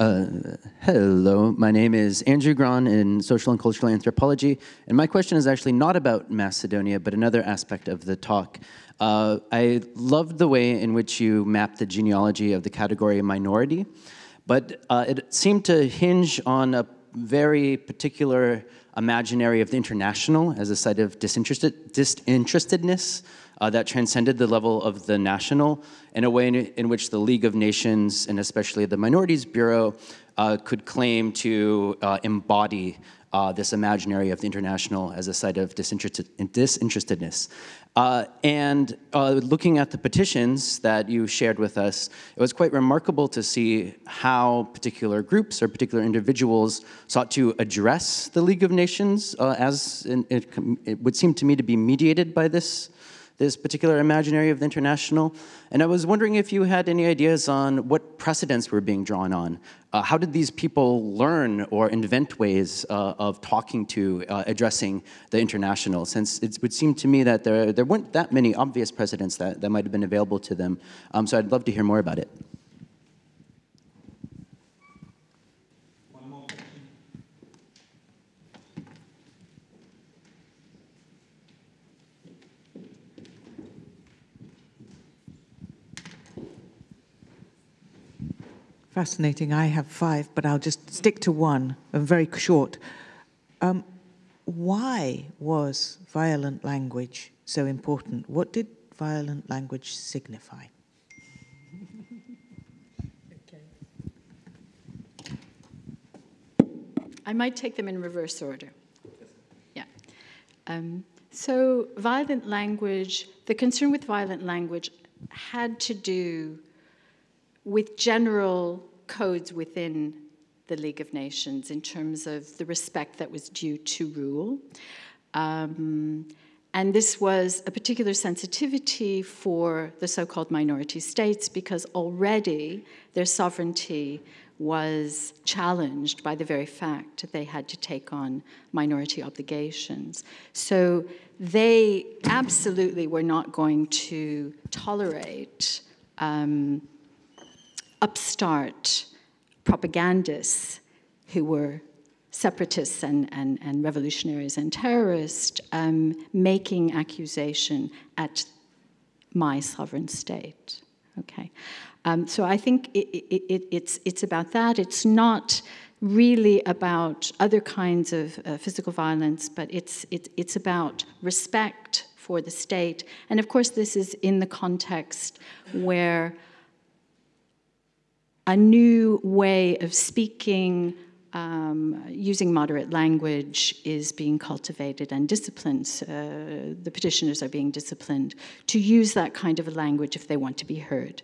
D: Uh, hello, my name is Andrew Grahn in Social and Cultural Anthropology, and my question is actually not about Macedonia, but another aspect of the talk. Uh, I loved the way in which you mapped the genealogy of the category minority, but uh, it seemed to hinge on a very particular imaginary of the international as a site of disinterested, disinterestedness uh, that transcended the level of the national in a way in, in, which the League of Nations and especially the Minorities Bureau uh, could claim to uh, embody uh, this imaginary of the international as a site of disinterested, disinterestedness. Uh, and uh, looking at the petitions that you shared with us, it was quite remarkable to see how particular groups or particular individuals sought to address the League of Nations as in, it, it would seem to me to be mediated by this this particular imaginary of the international. And I was wondering if you had any ideas on what precedents were being drawn on. Uh, how did these people learn or invent ways uh, of talking to, uh, addressing the international? Since it would seem to me that there, there weren't that many obvious precedents that, that might have been available to them. Um, so I'd love to hear more about it.
E: Fascinating. I have five, but I'll just stick to one, and very short. Um, why was violent language so important? What did violent language signify?
B: I might take them in reverse order. Yeah. Um, so, violent language, the concern with violent language had to do with general codes within the League of Nations in terms of the respect that was due to rule. Um, and this was a particular sensitivity for the so called minority states because already their sovereignty was challenged by the very fact that they had to take on minority obligations. So they absolutely were not going to tolerate um, upstart propagandists who were separatists and, and, and revolutionaries and terrorists um, making accusation at my sovereign state. Okay, um, so I think it, it, it, it's it's about that. It's not really about other kinds of uh, physical violence, but it's it, it's about respect for the state, and of course this is in the context where a new way of speaking, um, using moderate language is being cultivated and disciplined. Uh, the petitioners are being disciplined to use that kind of a language if they want to be heard.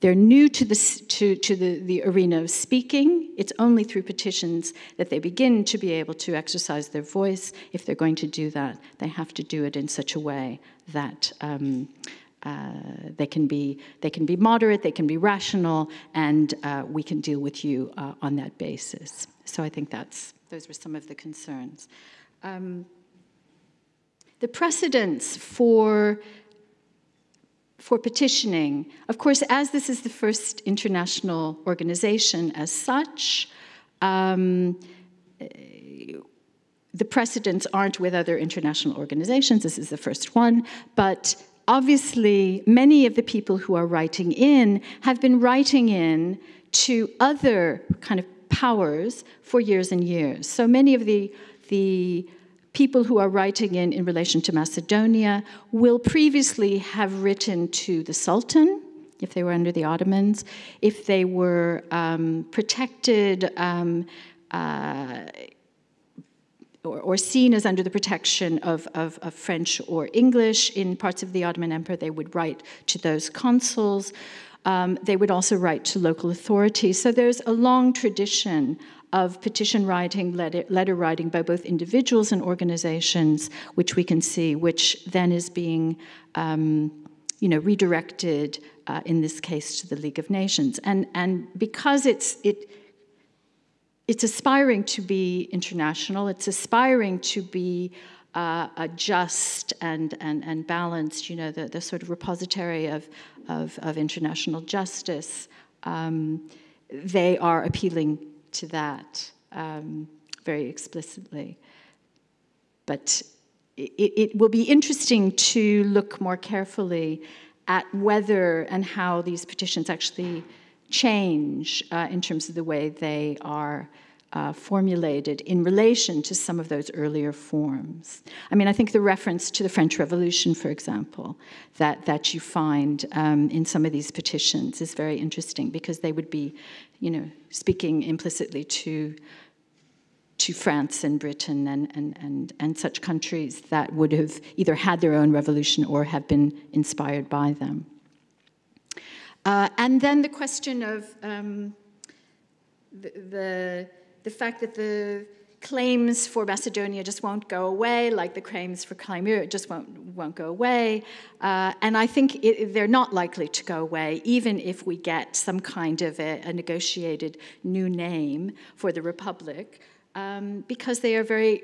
B: They're new to, the, to, to the, the arena of speaking. It's only through petitions that they begin to be able to exercise their voice. If they're going to do that, they have to do it in such a way that um, uh, they can be they can be moderate, they can be rational, and uh, we can deal with you uh, on that basis. So I think that's those were some of the concerns. Um, the precedents for for petitioning, of course, as this is the first international organization as such. Um, the precedents aren't with other international organizations. This is the first one, but obviously, many of the people who are writing in have been writing in to other kind of powers for years and years. So many of the, the people who are writing in in relation to Macedonia will previously have written to the Sultan, if they were under the Ottomans, if they were um, protected. Um, uh, or, or, seen as under the protection of, of, of, French or English. In parts of the Ottoman Empire, they would write to those consuls. Um, they would also write to local authorities. So there's a long tradition of petition writing, letter, letter, writing by both individuals and organizations, which we can see, which then is being um, you know, redirected, uh, in this case, to the League of Nations. And, and because it's, it, it's aspiring to be international, it's aspiring to be uh, a just and, and, and balanced, you know, the, the sort of repository of, of, of international justice. Um, they are appealing to that um, very explicitly. But it, it will be interesting to look more carefully at whether and how these petitions actually change uh, in terms of the way they are uh, formulated in relation to some of those earlier forms. I mean, I think the reference to the French Revolution, for example, that, that you find um, in some of these petitions is very interesting because they would be, you know, speaking implicitly to to France and Britain and, and, and, and such countries that would have either had their own revolution or have been inspired by them. Uh, and then the question of um, the, the, the fact that the claims for Macedonia just won't go away, like the claims for Crimea just won't, won't go away. Uh, and I think it, they're not likely to go away, even if we get some kind of a, a negotiated new name for the Republic, um, because they are very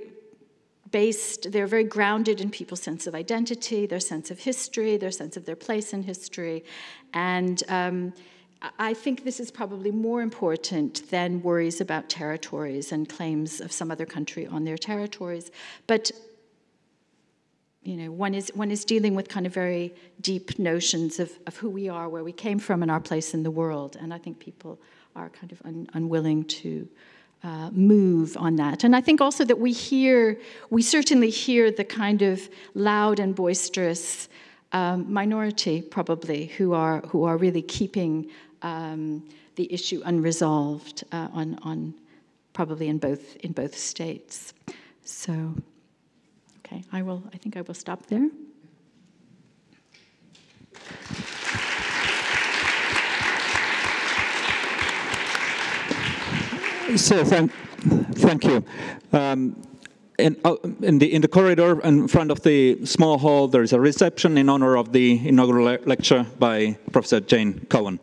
B: based, they're very grounded in people's sense of identity, their sense of history, their sense of their place in history. And um, I think this is probably more important than worries about territories and claims of some other country on their territories. But you know, one is one is dealing with kind of very deep notions of, of who we are, where we came from, and our place in the world. And I think people are kind of un, unwilling to uh, move on that. And I think also that we hear, we certainly hear the kind of loud and boisterous um, minority, probably, who are who are really keeping um, the issue unresolved uh, on, on probably in both in both states. So, okay, I will. I think I will stop there.
F: So thank, thank you. Um, in, uh, in, the, in the corridor in front of the small hall, there is a reception in honor of the inaugural le lecture by Professor Jane Cowan.